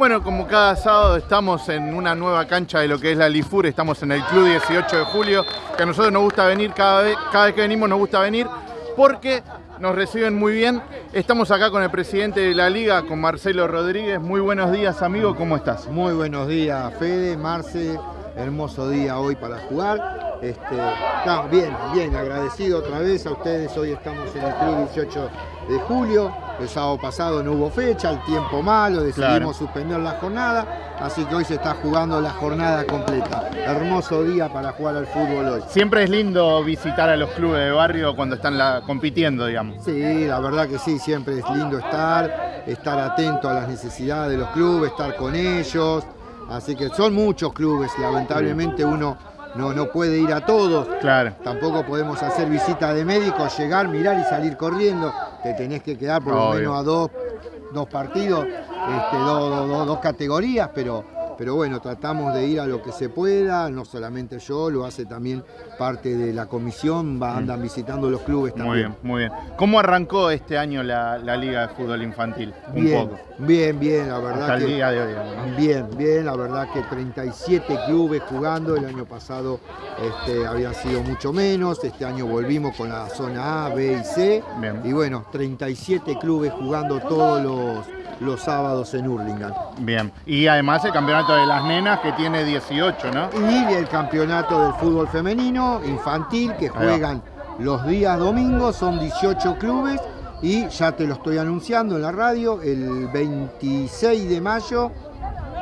Bueno, como cada sábado estamos en una nueva cancha de lo que es la Lifur, estamos en el Club 18 de Julio, que a nosotros nos gusta venir, cada vez, cada vez que venimos nos gusta venir, porque nos reciben muy bien. Estamos acá con el presidente de la liga, con Marcelo Rodríguez. Muy buenos días, amigo, ¿cómo estás? Muy buenos días, Fede, Marce, hermoso día hoy para jugar. Este, bien, bien, agradecido otra vez a ustedes. Hoy estamos en el Club 18 de julio. El sábado pasado no hubo fecha, el tiempo malo, decidimos suspender la jornada, así que hoy se está jugando la jornada completa. Hermoso día para jugar al fútbol hoy. Siempre es lindo visitar a los clubes de barrio cuando están compitiendo, digamos. Sí, la verdad que sí, siempre es lindo estar, estar atento a las necesidades de los clubes, estar con ellos. Así que son muchos clubes, lamentablemente uno no, no puede ir a todos. Claro. Tampoco podemos hacer visita de médicos, llegar, mirar y salir corriendo. Te tenés que quedar por lo menos a dos, dos partidos, este, dos categorías, pero pero bueno, tratamos de ir a lo que se pueda, no solamente yo, lo hace también parte de la comisión, va, mm. andan visitando los clubes también. Muy bien, muy bien. ¿Cómo arrancó este año la, Liga de Fútbol Infantil? Un bien, poco. bien, bien, la verdad Hasta el día de hoy. Bien, bien, la verdad que 37 clubes jugando, el año pasado este, habían sido mucho menos, este año volvimos con la zona A, B y C, y bueno, 37 clubes jugando todos los los sábados en Hurlingham. Bien, y además el campeonato de las nenas que tiene 18, ¿no? Y el campeonato del fútbol femenino infantil que juegan los días domingos, son 18 clubes y ya te lo estoy anunciando en la radio, el 26 de mayo,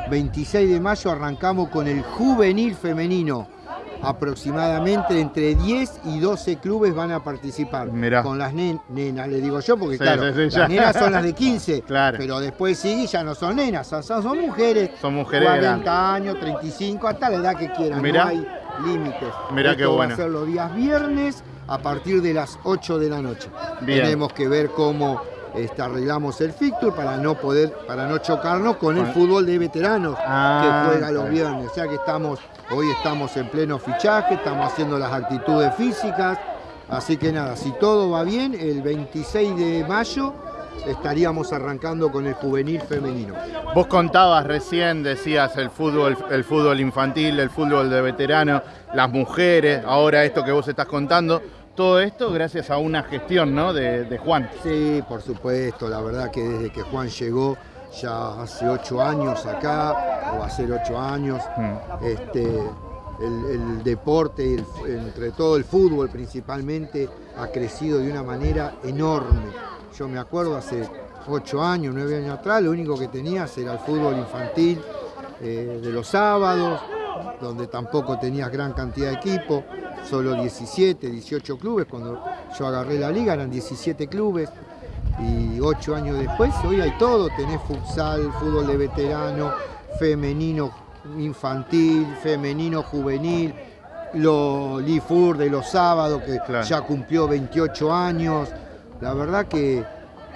26 de mayo arrancamos con el juvenil femenino aproximadamente entre 10 y 12 clubes van a participar. Con las nenas, le digo yo, porque claro, las nenas son las de 15, pero después sigue ya no son nenas, son, mujeres. Son mujeres 40 años, 35, hasta la edad que quieran, no hay límites. Mirá qué bueno. va a ser los días viernes a partir de las 8 de la noche. Tenemos que ver cómo este, arreglamos el fixture para no poder, para no chocarnos con el fútbol de veteranos que ah, juega los viernes. O sea que estamos, hoy estamos en pleno fichaje, estamos haciendo las actitudes físicas. Así que nada, si todo va bien, el 26 de mayo estaríamos arrancando con el juvenil femenino. Vos contabas recién, decías el fútbol, el fútbol infantil, el fútbol de veteranos, las mujeres, ahora esto que vos estás contando todo esto gracias a una gestión ¿no? de, Juan. Sí, por supuesto, la verdad que desde que Juan llegó ya hace ocho años acá, o ser ocho años, mm. este, el, deporte, entre todo el fútbol principalmente, ha crecido de una manera enorme. Yo me acuerdo hace ocho años, nueve años atrás, lo único que tenías era el fútbol infantil eh, de los sábados, donde tampoco tenías gran cantidad de equipo solo 17, 18 clubes. Cuando yo agarré la liga eran 17 clubes. Y 8 años después, hoy hay todo. Tenés futsal, fútbol de veterano, femenino infantil, femenino juvenil, lo Lifur de los sábados, que ya cumplió 28 años. La verdad que,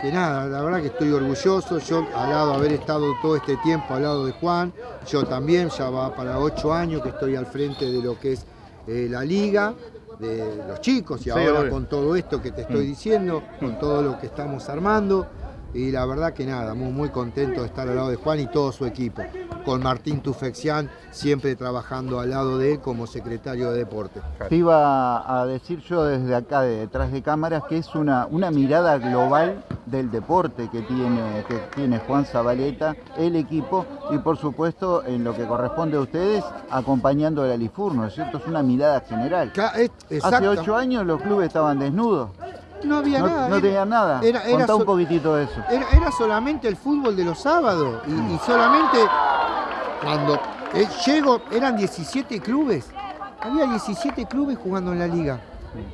que, nada, la verdad que estoy orgulloso. Yo, al lado de haber estado todo este tiempo al lado de Juan, yo también, ya va para 8 años que estoy al frente de lo que es eh, la liga de los chicos y ahora con todo esto que te estoy mm. diciendo, con todo lo que estamos armando y la verdad que nada, muy, muy contento de estar al lado de Juan y todo su equipo, con Martín Tufexián siempre trabajando al lado de él como secretario de deporte. Te iba a decir yo desde acá, de detrás de cámaras, que es una, una mirada global del deporte que tiene, que tiene Juan Zabaleta, el equipo y por supuesto en lo que corresponde a ustedes acompañando al Alifur, ¿no es cierto? Es una mirada general. Hace ocho años los clubes estaban desnudos. No había nada. No tenía nada. Era, Contá un poquitito de eso. Era, solamente el fútbol de los sábados. Y, solamente cuando eh, llego, eran 17 clubes. Había 17 clubes jugando en la liga.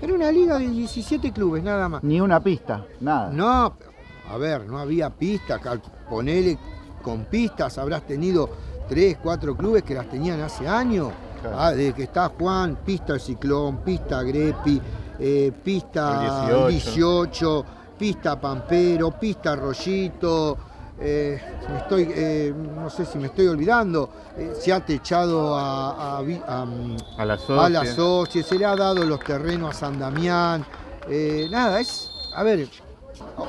Era una liga de 17 clubes, nada más. Ni una pista, nada. No, a ver, no había pista. Ponele con pistas, habrás tenido 3, 4 clubes que las tenían hace años. Ah, desde que está Juan, pista el Ciclón, pista Grepi, eh, pista 18. pista Pampero, pista Rollito, eh, estoy, eh, no sé si me estoy olvidando, se ha techado a, a, a, la se le ha dado los terrenos a San Damián, nada, es, a ver,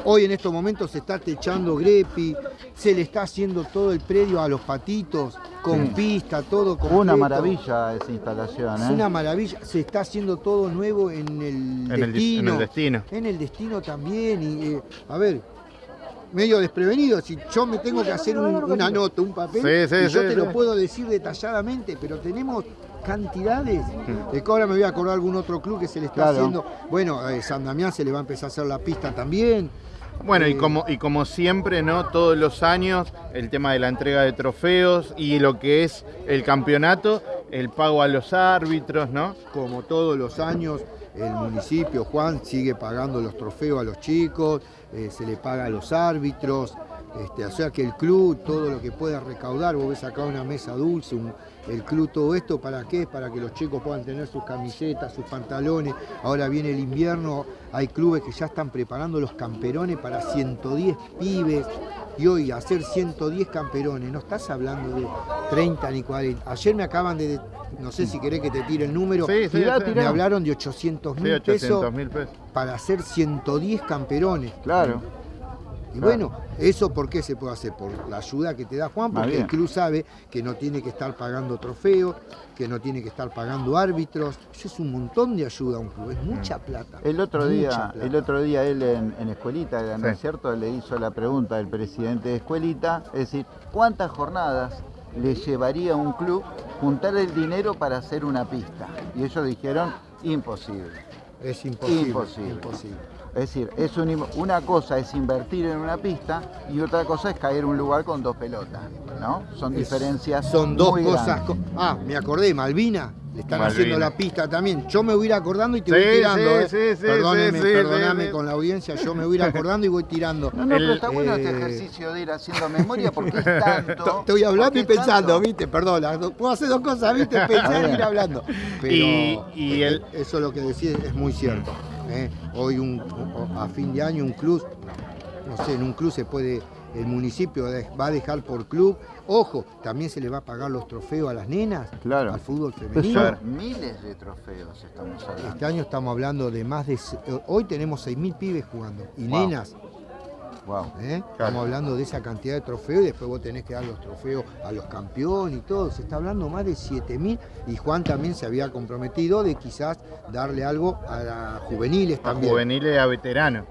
Hoy en estos momentos se está techando Grepi, se le está haciendo todo el predio a los patitos, con pista, todo completo. Una maravilla esa instalación. Es ¿eh? una maravilla, se está haciendo todo nuevo en el En el, dis- destino. en el destino. En el destino también. Y, eh, a ver, medio desprevenido, si yo me tengo que hacer un- una nota, un papel, Sí, sí, y yo sí, te lo puedo decir detalladamente, pero tenemos cantidades. De ahora me voy a acordar algún otro club que se le está Claro. haciendo. Bueno, a San Damián se le va a empezar a hacer la pista también. Bueno, y Eh, como, y como siempre, ¿no? Todos los años, el tema de la entrega de trofeos y lo que es el campeonato, el pago a los árbitros, ¿no? Como todos los años, el municipio, Juan, sigue pagando los trofeos a los chicos, eh, se le paga a los árbitros, este, o sea que el club, todo lo que pueda recaudar, vos ves acá una mesa dulce, un- el club, todo esto, ¿para qué? Para que los chicos puedan tener sus camisetas, sus pantalones. Ahora viene el invierno, hay clubes que ya están preparando los camperones para 110 pibes. Y hoy hacer 110 camperones, no estás hablando de 30 ni 40. Ayer me acaban de, no sé si querés que te tire el número, Sí, me hablaron de 800 Sí, mil 800 pesos mil pesos. para hacer 110 camperones. Claro. Y Claro. bueno, ¿eso por qué se puede hacer? Por la ayuda que te da Juan, porque el club sabe que no tiene que estar pagando trofeos, que no tiene que estar pagando árbitros. Eso es un montón de ayuda a un club, es mucha plata. El otro día, plata. el otro día él en, en Escuelita, ¿no Sí. es cierto? Le hizo la pregunta al presidente de Escuelita, es decir, ¿cuántas jornadas le llevaría a un club juntar el dinero para hacer una pista? Y ellos dijeron, imposible. Es imposible. Imposible. imposible. Es decir, es un una cosa es invertir en una pista y otra cosa es caer en un lugar con dos pelotas, ¿no? Son Es- diferencias Son dos muy cosas. co- Ah, me acordé, Malvina. Le están Malvina. haciendo la pista también. Yo me voy a ir acordando y te Sí, voy tirando. sí, eh. sí, sí, Perdóneme, perdóname sí, sí. con la audiencia. Yo me voy a ir acordando y voy tirando. No, no, El- pero está bueno este eh, ejercicio de ir haciendo memoria porque es tanto. Estoy hablando y pensando, tanto. ¿viste? Perdona, no- puedo hacer dos cosas, ¿viste? Pensar y ir hablando. Pero Y- y el- eso es lo que decís es muy cierto. ¿Eh? Hoy un, a fin de año un club, no sé, en un club se puede, el municipio va a dejar por club. Ojo, también se le va a pagar los trofeos a las nenas, Claro. al fútbol femenino. miles de trofeos estamos hablando. Este año estamos hablando de más de... Hoy tenemos 6.000 pibes jugando y Wow. nenas. Wow. ¿eh? Estamos hablando de esa cantidad de trofeos y después vos tenés que dar los trofeos a los campeones y todo. Se está hablando más de 7.000 y Juan también se había comprometido de quizás darle algo a las juveniles A también. juveniles a veteranos.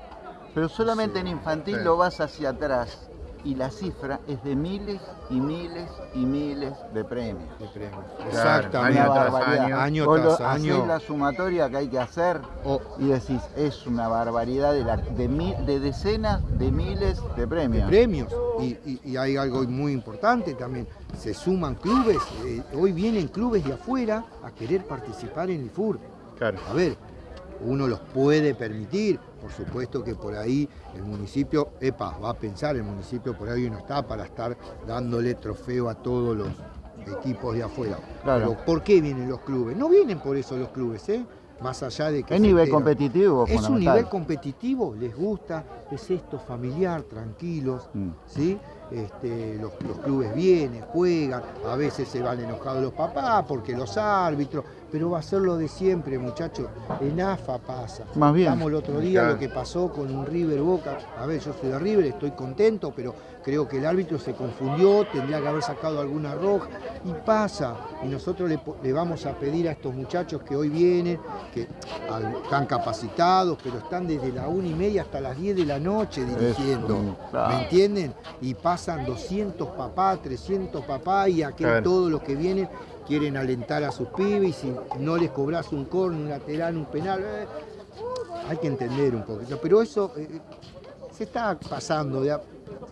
Pero solamente en infantil Sí. lo vas hacia atrás y la cifra es de miles y miles y miles de premios. de premios. Claro, Exactamente. año tras año. Año tras año. hacés la sumatoria que hay que hacer y decís, es una barbaridad de, la- de, mi- de decenas de miles de de premios. premios. Y, y- y hay algo muy importante también. Se suman clubes. eh, hoy vienen clubes de afuera a querer participar en el FUR. Claro. A ver, uno los puede permitir, por supuesto que por ahí el municipio, epa, va a pensar, el municipio por ahí no está para estar dándole trofeo a todos los equipos de afuera. Claro. Pero ¿por qué vienen los clubes? No vienen por eso los clubes, ¿eh? Más allá de que... Es nivel enteran. competitivo Es un nivel competitivo, les gusta, es esto familiar, tranquilos, Mm. ¿sí? Este, los, los clubes vienen, juegan, a veces se van enojados los papás porque los árbitros, pero va a ser lo de siempre, muchachos. En AFA pasa. Más bien. Estamos el otro día Claro. lo que pasó con un River Boca. A ver, yo soy de River, estoy contento, pero creo que el árbitro se confundió, tendría que haber sacado alguna roja y pasa. Y nosotros le, vamos a pedir a estos muchachos que hoy vienen, que al- están capacitados, pero están desde la una y media hasta las 10 de la noche dirigiendo. Eso, claro. ¿Me entienden? Y pasan 200 papás, 300 papás y aquel Claro. todos los que vienen quieren alentar a sus pibes y si no les cobras un corno, un lateral, un penal, eh, hay que entender un poquito. Pero eso eh, se está pasando. ya,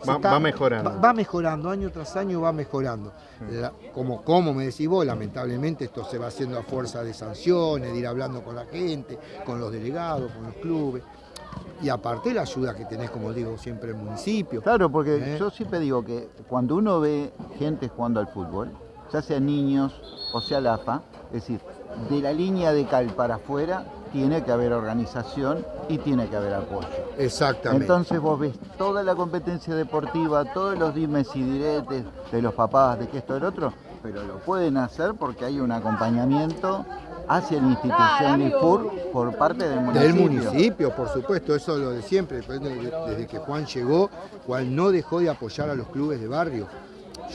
se Va- está- va mejorando. Va, va mejorando, año tras año va mejorando. La- como, como me decís vos, lamentablemente esto se va haciendo a fuerza de sanciones, de ir hablando con la gente, con los delegados, con los clubes. Y aparte la ayuda que tenés, como digo siempre, el municipio. Claro, porque ¿Eh? yo siempre digo que cuando uno ve gente jugando al fútbol, ya sea niños o sea la AFA, es decir, de la línea de cal para afuera tiene que haber organización y tiene que haber apoyo. Exactamente. Entonces vos ves toda la competencia deportiva, todos los dimes y diretes de los papás, de que esto, del otro, pero lo pueden hacer porque hay un acompañamiento hacia la institución IFUR por parte del municipio. Del municipio, por supuesto, eso es lo de siempre. Desde que Juan llegó, Juan no dejó de apoyar a los clubes de barrio.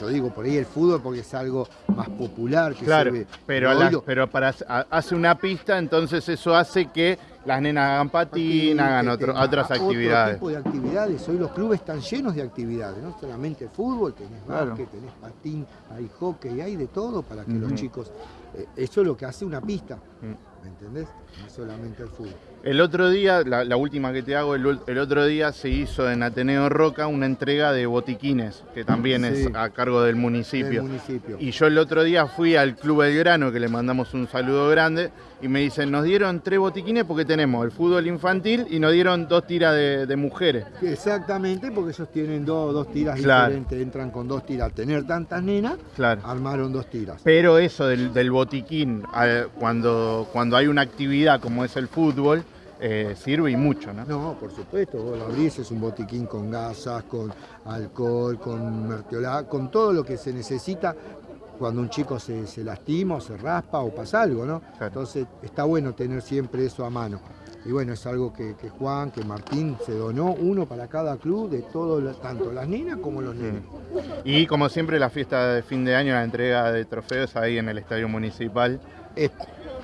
Yo digo por ahí el fútbol porque es algo más popular que Claro, se ve. pero, pero para hace una pista, entonces eso hace que las nenas hagan patín, hagan otro- otras otro actividades. tipo de actividades. Hoy los clubes están llenos de actividades, no solamente fútbol, tenés Claro. básquet, tenés patín, hay hockey, hay de todo para que los chicos. Eh, eso es lo que hace una pista, Mm. ¿me entendés? No solamente el fútbol. El otro día, la, la última que te hago, el, otro día se hizo en Ateneo Roca una entrega de botiquines, que también Sí. es a cargo del municipio. Del municipio. Y yo el otro día fui al Club Belgrano, que le mandamos un saludo grande, y me dicen, nos dieron tres botiquines porque tenemos el fútbol infantil y nos dieron dos tiras de, de mujeres. Exactamente, porque ellos tienen dos, dos tiras Claro. diferentes, entran con dos tiras. Al tener tantas nenas, Claro. armaron dos tiras. Pero eso del, del botiquín, eh, cuando, cuando hay una actividad como es el fútbol, eh, sirve y mucho, ¿no? No, por supuesto, vos lo abrís, es un botiquín con gasas, con alcohol, con mertiolá, con todo lo que se necesita cuando un chico se, se lastima o se raspa o pasa algo, ¿no? Claro. Entonces está bueno tener siempre eso a mano. Y bueno, es algo que, que Juan, que Martín se donó, uno para cada club, de todo, tanto las nenas como los nenes. Y como siempre, la fiesta de fin de año, la entrega de trofeos ahí en el Estadio Municipal. Es-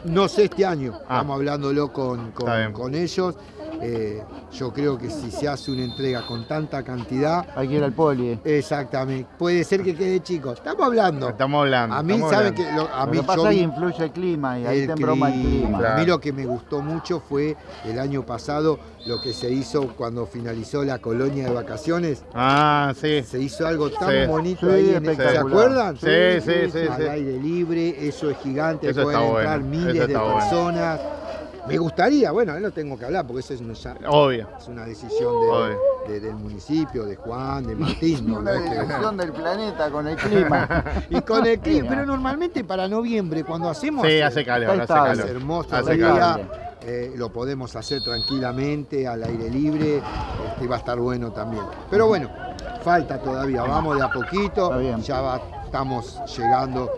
no sé este año, Ah. estamos hablándolo con, con- con ellos. Eh, yo creo que si se hace una entrega con tanta cantidad, Hay que ir al poli. eh. exactamente, puede ser que quede chico. Estamos hablando. Estamos hablando. A mí, estamos ¿sabe hablando. que lo- A Lo mí que pasa yo vi influye el clima y ahí el te embroma el clima. Claro. A mí lo que me gustó mucho fue el año pasado lo que se hizo cuando finalizó la colonia de vacaciones. Ah, sí. Se hizo algo tan Sí. bonito Sí, ahí. en- ¿Se espectacular. acuerdan? Sí, sí, sí, Al sí. aire libre, eso es gigante, Eso pueden entrar bueno, miles eso de bueno. Me gustaría, bueno, ahí no tengo que hablar porque eso es una, Obvio. es una decisión de- Obvio. de- del municipio, de Juan, de Martín. ¿no? Una decisión del planeta con el clima. Y con el clima, pero normalmente para noviembre, cuando hacemos. Sí, hace calor, Está hace. Es calor. hermoso Hace calor. eh, lo podemos hacer tranquilamente, al aire libre, este, y va a estar bueno también. Pero bueno, falta todavía, vamos de a poquito, ya va- estamos llegando,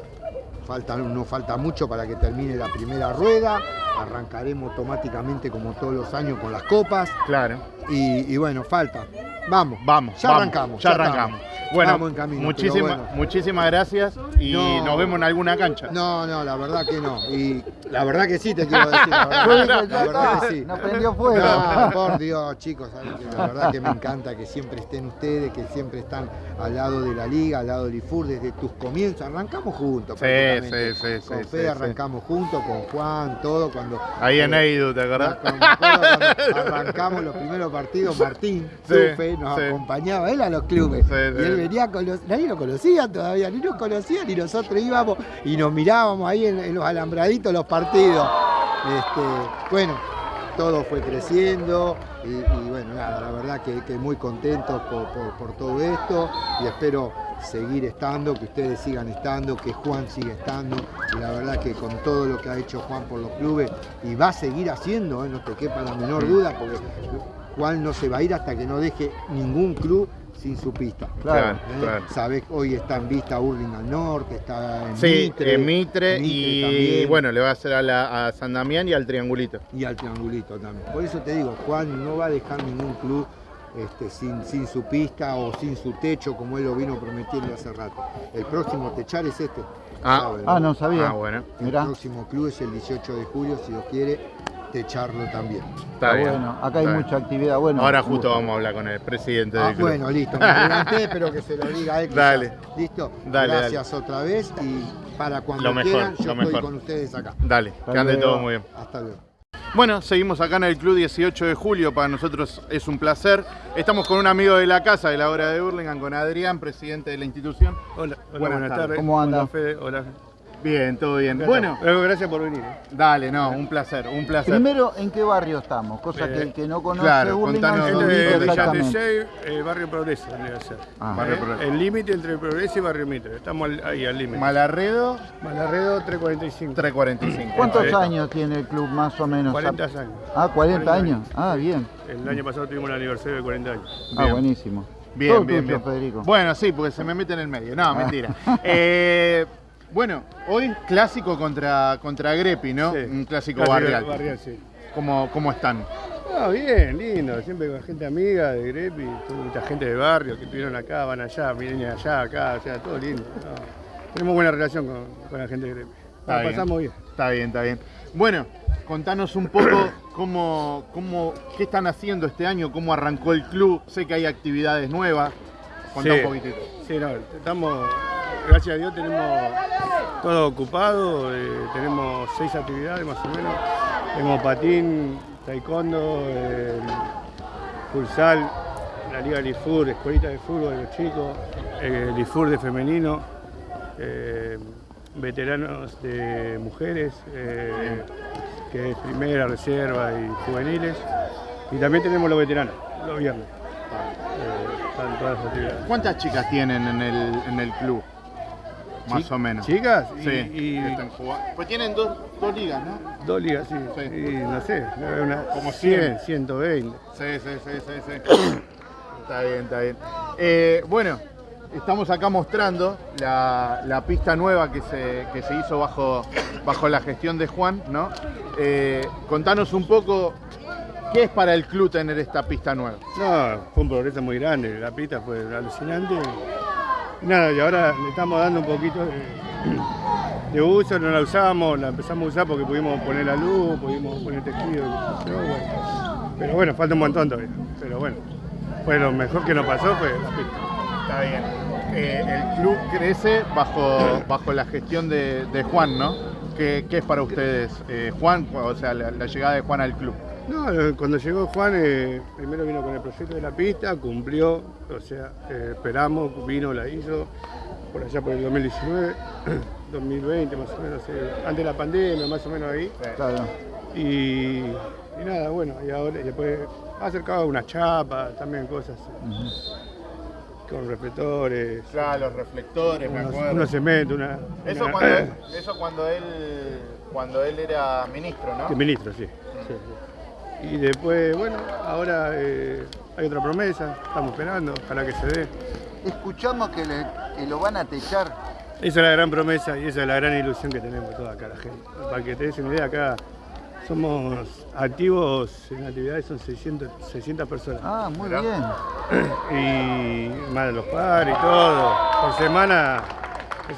falta, no falta mucho para que termine la primera rueda, arrancaremos automáticamente como todos los años con las copas, Claro. y, y bueno, falta. Vamos, Vamos. ya vamos, arrancamos. Ya arrancamos. Bueno, Vamos en camino, muchísima- pero bueno. muchísimas gracias y No. nos vemos en alguna cancha. No, no, la verdad que no. Y la verdad que sí, te quiero decir. La verdad, la que sí. no prendió fuego. No, por Dios, chicos, la verdad que me encanta que siempre estén ustedes, que siempre están al lado de la liga, al lado del IFUR desde tus comienzos. Arrancamos juntos. Sí, sí, sí, Con sí, Fede sí, arrancamos juntos, con Juan, todo. cuando Ahí en eh, Eidu, ¿te acordás? cuando arrancamos los primeros partidos, Martín Sufe nos acompañaba él a los clubes. Sí, y él venía con los. Nadie lo conocía todavía, ni nos conocían, ni nosotros íbamos y nos mirábamos ahí en, en los alambraditos los partidos. Este, bueno, todo fue creciendo y, y bueno, nada, la verdad que, que muy contentos por, por- por todo esto y espero seguir estando, que ustedes sigan estando, que Juan siga estando y la verdad que con todo lo que ha hecho Juan por los clubes y va a seguir haciendo, eh, no te quepa la menor duda, porque Juan no se va a ir hasta que no deje ningún club sin su pista. Claro. ¿eh? claro. Sabés, hoy está en vista Urling al norte, está en Sí, Mitre, en Mitre, y también. bueno, le va a hacer a, la- a San Damián y al Triangulito. y al triangulito también. Por eso te digo, Juan no va a dejar ningún club este, sin, sin su pista o sin su techo, como él lo vino prometiendo hace rato. El próximo techar es este. Ah. ¿sabe, Ah, no sabía. Ah, bueno. El Mirá. próximo club es el 18 de julio, si Dios quiere, techarlo también. Está bien. bueno. Acá hay está bien. mucha actividad. Bueno, Ahora justo vamos a hablar con el presidente Ah, del club. bueno, listo, me adelanté, pero que se lo diga a él. Dale. ¿Listo? Dale, Gracias otra vez y para cuando Lo mejor, quieran, yo lo estoy mejor. con ustedes acá. Dale, Hasta que ande luego. todo muy bien. Hasta luego. Bueno, seguimos acá en el Club 18 de Julio, para nosotros es un placer. Estamos con un amigo de la casa de la hora de Burlingame, con Adrián, presidente de la institución. Hola, hola, Buenas buenas, tardes. tardes. ¿Cómo anda? Hola, Fede, hola. Bien, todo bien. Bueno, gracias por venir. ¿eh? dale, no, un placer, un placer. Primero, ¿en qué barrio estamos? Cosa Eh, que el que no conoce claro, Hurlingham contanos exactamente. Villatesey, eh, barrio Progreso, a ser. Ah. Barrio Eh, Progreso. El límite entre Progreso y Barrio Mitre. Estamos al- ahí al límite. Malarredo, Malarredo 345. 345. ¿Cuántos años tiene el club más o menos? 40 años. Ah, 40 40 años. Ah, bien. El año pasado tuvimos el aniversario de 40 años. Ah, Bien. buenísimo. Bien, Todo bien, tuyo, bien. Federico. Bueno, sí, porque se me mete en el medio. Ah. No, mentira. Eh, Bueno, hoy clásico contra, contra Grepi, ¿no? Sí. Un clásico Clásico barrial. barrial, sí. ¿Cómo, ¿Cómo están? Ah, bien, lindo, siempre con gente amiga de Grepi, mucha gente de barrio que estuvieron acá, van allá, vienen allá, acá, o sea, todo lindo. ¿no? Tenemos buena relación con, con la gente de Grepi. Está La bien. pasamos bien. Está bien, está bien. Bueno, contanos un poco cómo, cómo, qué están haciendo este año, cómo arrancó el club. Sé que hay actividades nuevas. Contá Sí. un poquitito. Sí, no, estamos, gracias a Dios tenemos todo ocupado, eh, tenemos seis actividades más o menos. Tenemos patín, taekwondo, eh, futsal, la Liga Lifur, escuelita de fútbol de los chicos, eh, Lifur de femenino, eh, veteranos de mujeres, eh, que es primera, reserva y juveniles. Y también tenemos los veteranos, los viernes. Eh, todas. ¿Cuántas chicas tienen en el, en el club? Más o menos. ¿Chicas? Y, Sí. y. Pues tienen dos, dos ligas, ¿no? dos ligas, sí. Sí. Y no sé, una, Como 100, 120. Sí, sí, sí, sí, sí. está bien, está bien. Eh, bueno, estamos acá mostrando la, la pista nueva que se, que se hizo bajo, bajo la gestión de Juan, ¿no? Eh, contanos un poco qué es para el club tener esta pista nueva. No, fue un progreso muy grande, la pista fue alucinante. Nada, y ahora le estamos dando un poquito de, uso, no la usamos, la empezamos a usar porque pudimos poner la luz, pudimos poner tejido, pero bueno, pero bueno, falta un montón todavía. Pero bueno, fue lo mejor que nos pasó fue la pista. Está bien. Eh, el club crece bajo, bajo la gestión de, Juan, ¿no? ¿Qué, qué es para ustedes, eh, Juan, o sea, la llegada de Juan al club? No, eh, cuando llegó Juan, eh, primero vino con el proyecto de la pista, cumplió, o sea, eh, esperamos, vino, la hizo, por allá por el 2019, 2020 más o menos, eh, antes de la pandemia, más o menos ahí. Claro. Y, y nada, bueno, y ahora y después ha acercado unas chapas, también cosas eh, con reflectores, Claro, los reflectores, me acuerdo. unos cementos, una... Eso una- cuando, eso cuando él cuando él era ministro, ¿no? De ministro, sí. sí, sí. Y después, bueno, ahora eh, hay otra promesa, estamos esperando, ojalá que se dé. Escuchamos que, le- que lo van a techar. Esa es la gran promesa y esa es la gran ilusión que tenemos toda acá la gente. Para que te des una idea, acá somos activos en actividades, son 600, 600 personas. Ah, muy bien. Y más de los padres y todo. Por semana,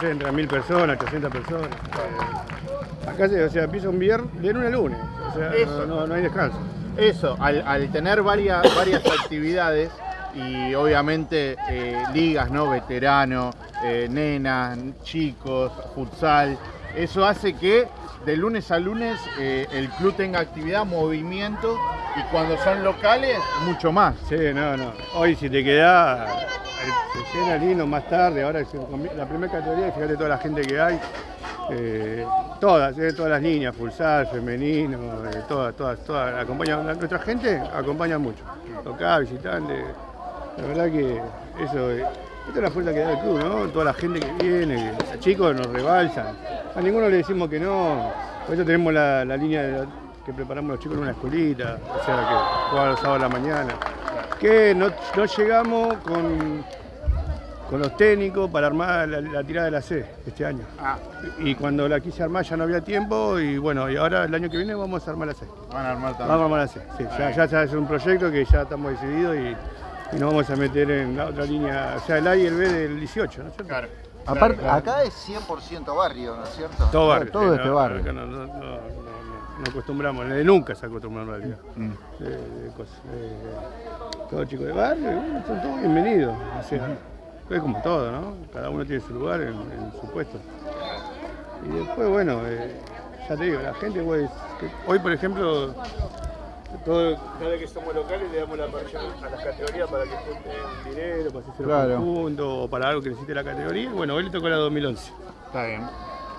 sé, entre 1000 personas, 800 personas. Eh, Acá se, o sea, empieza un viernes de lunes a lunes. O sea, Eso. no, hay descanso. Eso, al, al tener varias, varias actividades y obviamente eh, ligas, ¿no? Veteranos, eh, nenas, chicos, futsal, eso hace que de lunes a lunes eh, el club tenga actividad, movimiento y cuando son locales, mucho más. Sí, no, no. Hoy si te quedás, eh, se más tarde, ahora la primera categoría, fíjate toda la gente que hay. eh, todas, todas las líneas, futsal, femenino, todas, todas, todas, acompañan, nuestra gente acompaña mucho. Local, visitante, la verdad que eso, esta es la fuerza que da el club, ¿no? Toda la gente que viene, los chicos nos rebalsan. A ninguno le decimos que no, por eso tenemos la, la línea de- que preparamos los chicos en una escuelita, o sea que juegan los sábados a la mañana. Que no, no llegamos con, con los técnicos para armar la, la tirada de la C este año. Ah, Y cuando la quise armar ya no había tiempo y bueno, y ahora el año que viene vamos a armar la C. van a armar también. Vamos a armar la C. Sí, ya, ya, ya es un proyecto que ya estamos decididos y, y nos vamos a meter en la otra línea, o sea, el A y el B del 18, ¿no es cierto? Claro. Aparte, claro, claro. acá es 100% barrio, ¿no es cierto? Todo barrio. Todo sí, este no, barrio. acá No, no, no, no, no acostumbramos, nunca se acostumbraron en realidad. Mm. de, de cosas. eh, todos chicos de barrio, bueno, son todos bienvenidos. O sea, es como todo, ¿no? Cada uno tiene su lugar en, en su puesto. Y después, bueno, eh, ya te digo, la gente, pues, que- hoy por ejemplo, todo, cada vez que somos locales le damos la parrilla a las categorías para que junten dinero, para hacerse Claro. juntos o para algo que necesite la categoría. Bueno, hoy le tocó la 2011. Está bien,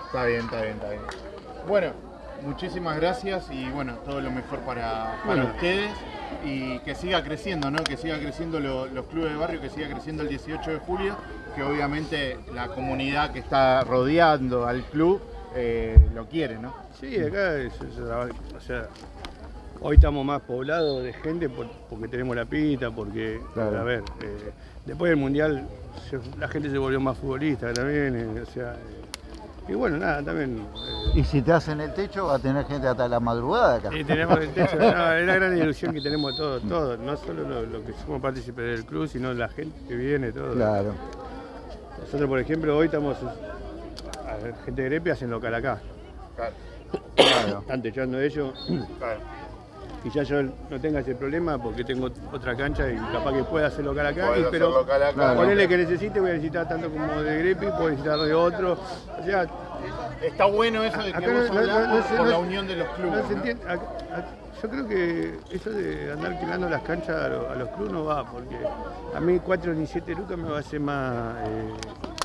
está bien, está bien, está bien. Bueno, muchísimas gracias y bueno, todo lo mejor para, para Bueno. ustedes y que siga creciendo, ¿no? Que siga creciendo lo- los clubes de barrio, que siga creciendo el 18 de julio, que obviamente la comunidad que está rodeando al club eh, lo quiere, ¿no? Sí, acá es, es- o sea, hoy estamos más poblados de gente por- porque tenemos la pita, porque, Claro. a ver, eh, después del mundial se- la gente se volvió más futbolista también, eh, o sea, eh, Y bueno, nada, también. Y si te hacen el techo, va a tener gente hasta la madrugada acá. y tenemos el techo, no, es la gran ilusión que tenemos todos, todos, no solo los lo que somos partícipes del club, sino la gente que viene, todo. Claro. Nosotros, por ejemplo, hoy estamos, a gente de Grepi hacen local acá. Claro. Están techando ellos. Y ya yo no tenga ese problema porque tengo otra cancha y capaz que pueda hacer local acá. Y- pero local acá. Claro. ponele que necesite, voy a necesitar tanto como de Grepi, puedo necesitar de otro. O sea, Está bueno eso de que vos no- no- no por la unión de los clubes. no se ¿no? entiende. Acá- acá- yo creo que eso de andar alquilando las canchas a, lo- a los clubes no va, porque a mí 4 ni 7 lucas me va a hacer más. eh,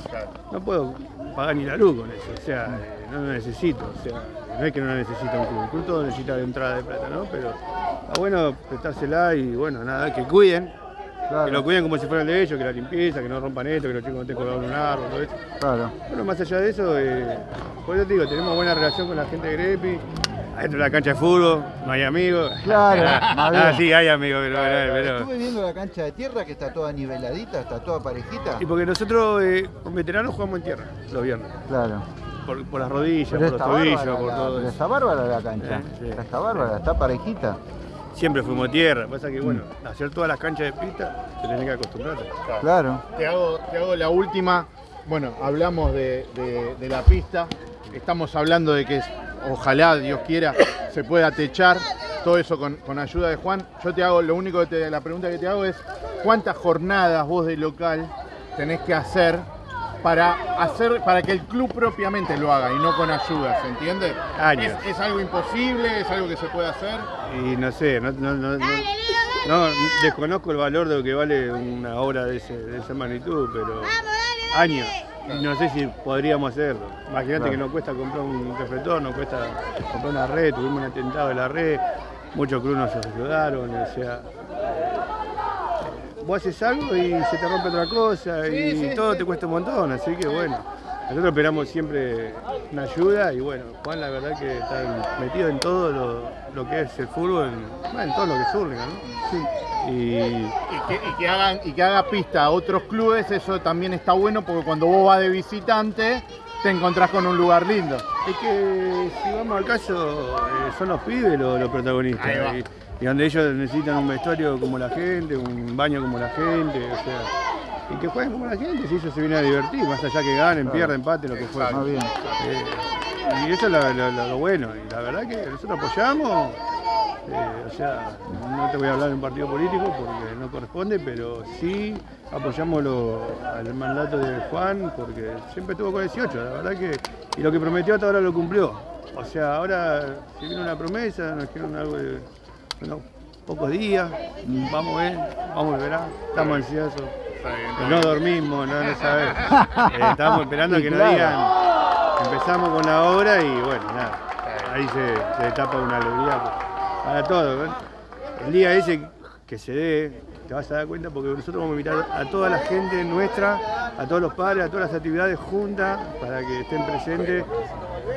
Claro. no puedo pagar ni la luz con eso, o sea, eh, no lo necesito, o sea, no es que no lo necesita un club, un club todo necesita de entrada de plata, ¿no? Pero está bueno prestársela y bueno, nada, que cuiden, que lo Claro. cuiden como si fuera el de ellos, que la limpieza, que no rompan esto, que los chicos no estén colgados en un árbol, todo eso. Claro. Bueno, más allá de eso, eh, por eso te digo, tenemos buena relación con la gente de Grepi. Adentro de la cancha de fútbol, no hay amigos. Claro, Ah, sí, hay amigos, pero, pero- Estuve viendo la cancha de tierra que está toda niveladita, está toda parejita. Y porque nosotros, eh, con veteranos, jugamos en tierra los viernes. Claro. Por, por las rodillas, Pero por los tobillos, bárbara, por la, todo eso. está bárbara la cancha. Eh, sí. Está bárbara, está parejita. Siempre fuimos tierra. Pasa que, bueno, Mm. hacer todas las canchas de pista, te tenés que acostumbrar. Claro. Te hago, te hago la última. Bueno, hablamos de, de- de la pista. Estamos hablando de que es- ojalá, Dios quiera, se pueda techar. Todo eso con, con ayuda de Juan. Yo te hago, lo único que te, la pregunta que te hago es, ¿cuántas jornadas vos de local tenés que hacer para hacer, para que el club propiamente lo haga y no con ayuda, ¿se entiende? Años. ¿Es, es algo imposible? ¿Es algo que se puede hacer? Y no sé, no, no- no- no- no, desconozco el valor de lo que vale una obra de, ese- de esa magnitud, pero años. Y no sé si podríamos hacerlo. Imagínate Claro. que nos cuesta comprar un reflector, nos cuesta comprar una red, tuvimos un atentado de la red, muchos clubes nos ayudaron, o sea. Vos haces algo y se te rompe otra cosa y Sí, todo sí. te cuesta un montón, así que bueno. Nosotros esperamos siempre una ayuda y bueno, Juan la verdad que está metido en todo lo, lo que es el fútbol, en, todo lo que Hurlingham, ¿no? Y Y que, y que hagan, y que haga pista a otros clubes, eso también está bueno porque cuando vos vas de visitante te encontrás con un lugar lindo. es que si vamos al caso, eh, son los pibes los, los protagonistas. Y, donde ellos necesitan un vestuario como la gente, un baño como la gente, o sea, y que jueguen como la gente, si ellos se vienen a divertir, más allá que ganen, pierdan, empaten, lo que fuera. Más bien. Eh, y eso es lo, lo- lo- lo bueno. Y la verdad que nosotros apoyamos. eh, o sea, no te voy a hablar de un partido político porque no corresponde, pero sí apoyamos lo- al mandato de Juan porque siempre estuvo con 18, la verdad que. Y lo que prometió hasta ahora lo cumplió. O sea, ahora se viene una promesa, nos quieren algo de bueno, pocos días, vamos a ver, vamos a ver, estamos ansiosos. No dormimos, no, no sabemos. Eh, estamos esperando que nos digan. Empezamos con la obra y bueno, nada. Ahí se, se tapa una alegría para todo. ¿no? El día ese que se dé, te vas a dar cuenta porque nosotros vamos a invitar a toda la gente nuestra, a todos los padres, a todas las actividades juntas para que estén presentes.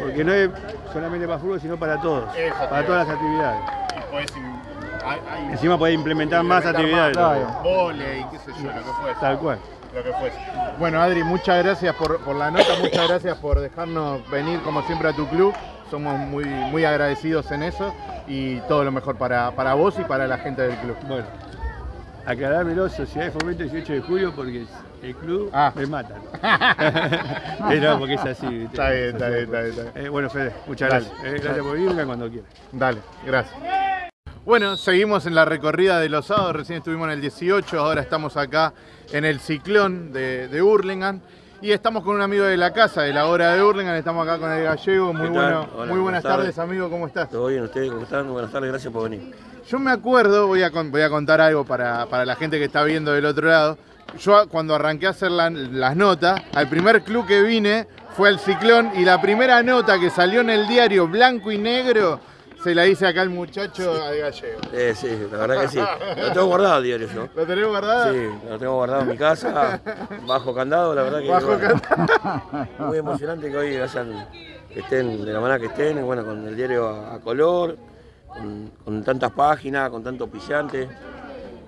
Porque no es solamente para fútbol, sino para todos, para todas las actividades. Y podés im- hay- hay- Encima podés implementar más actividades. claro. Volei, qué sé yo, lo que fuese. Tal cual. Lo que fuese. Bueno, Adri, muchas gracias por, por la nota, muchas gracias por dejarnos venir como siempre a tu club. Somos muy, muy agradecidos en eso y todo lo mejor para, para vos y para la gente del club. Bueno, aclarármelo, Sociedad de Fomento 18 de julio, porque el club Ah. me matan. Pero porque es así. Está bien, está bien, está bien, está bien. Eh, bueno, Fede, muchas Dale. gracias. Eh, gracias por venir, cuando quieras. Dale, gracias. Bueno, seguimos en la recorrida de los sábados, recién estuvimos en el 18, ahora estamos acá en el ciclón de, de Hurlingham y estamos con un amigo de la casa, de la hora de Hurlingham, estamos acá con el gallego, muy, bueno, Hola, muy buenas tardes. tardes. amigo, ¿cómo estás? ¿Todo bien ustedes? ¿Cómo están? Buenas tardes, gracias por venir. Yo me acuerdo, voy a, con- voy a contar algo para, para la gente que está viendo del otro lado, yo cuando arranqué a hacer la- las notas, al primer club que vine fue al ciclón y la primera nota que salió en el diario blanco y negro se la hice acá al muchacho al gallego. Eh, sí, la verdad que sí. Lo tengo guardado el diario yo. ¿Lo tenés guardado? Sí, lo tengo guardado en mi casa, bajo candado, la verdad que Bajo bueno, muy emocionante que hoy hayan, que estén de la manera que estén, bueno, con el diario a, a color, con, con tantas páginas, con tanto pillante.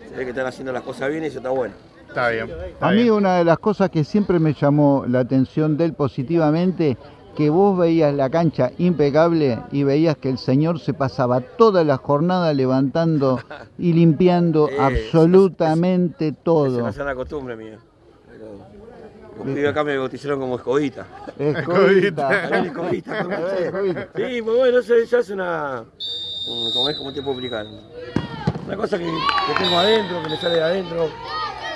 Se ve que están haciendo las cosas bien y eso está bueno. Está bien. está A mí bien. una de las cosas que siempre me llamó la atención de él positivamente que vos veías la cancha impecable y veías que el señor se pasaba toda la jornada levantando y limpiando Eh, absolutamente Es todo. una sana costumbre mía. Los pibes acá me bautizaron como escobita. Escobita. Escobita. Escobita. Sí, pues bueno, eso ya es una. un- Como es como te puedo explicar. Una cosa que, que tengo adentro, que me sale de adentro.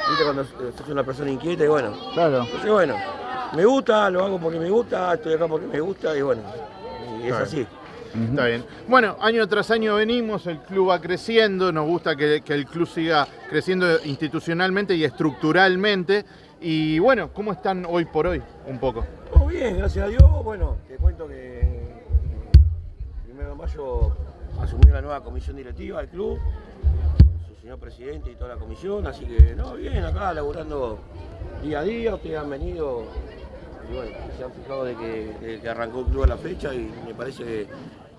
Viste cuando sos una persona inquieta y bueno. Claro. Entonces bueno, me gusta, lo hago porque me gusta, estoy acá porque me gusta y bueno. Y es Claro. así. Está bien. Bueno, año tras año venimos, el club va creciendo, nos gusta que, que el club siga creciendo institucionalmente y estructuralmente. Y bueno, ¿cómo están hoy por hoy? Un poco. Todo bien, gracias a Dios. Bueno, te cuento que eh, primero de mayo asumió la nueva comisión directiva del club, con su señor presidente y toda la comisión, así que no, bien, acá laburando día a día, ustedes han venido y bueno, se han fijado de que, de que arrancó el club a la fecha y me parece que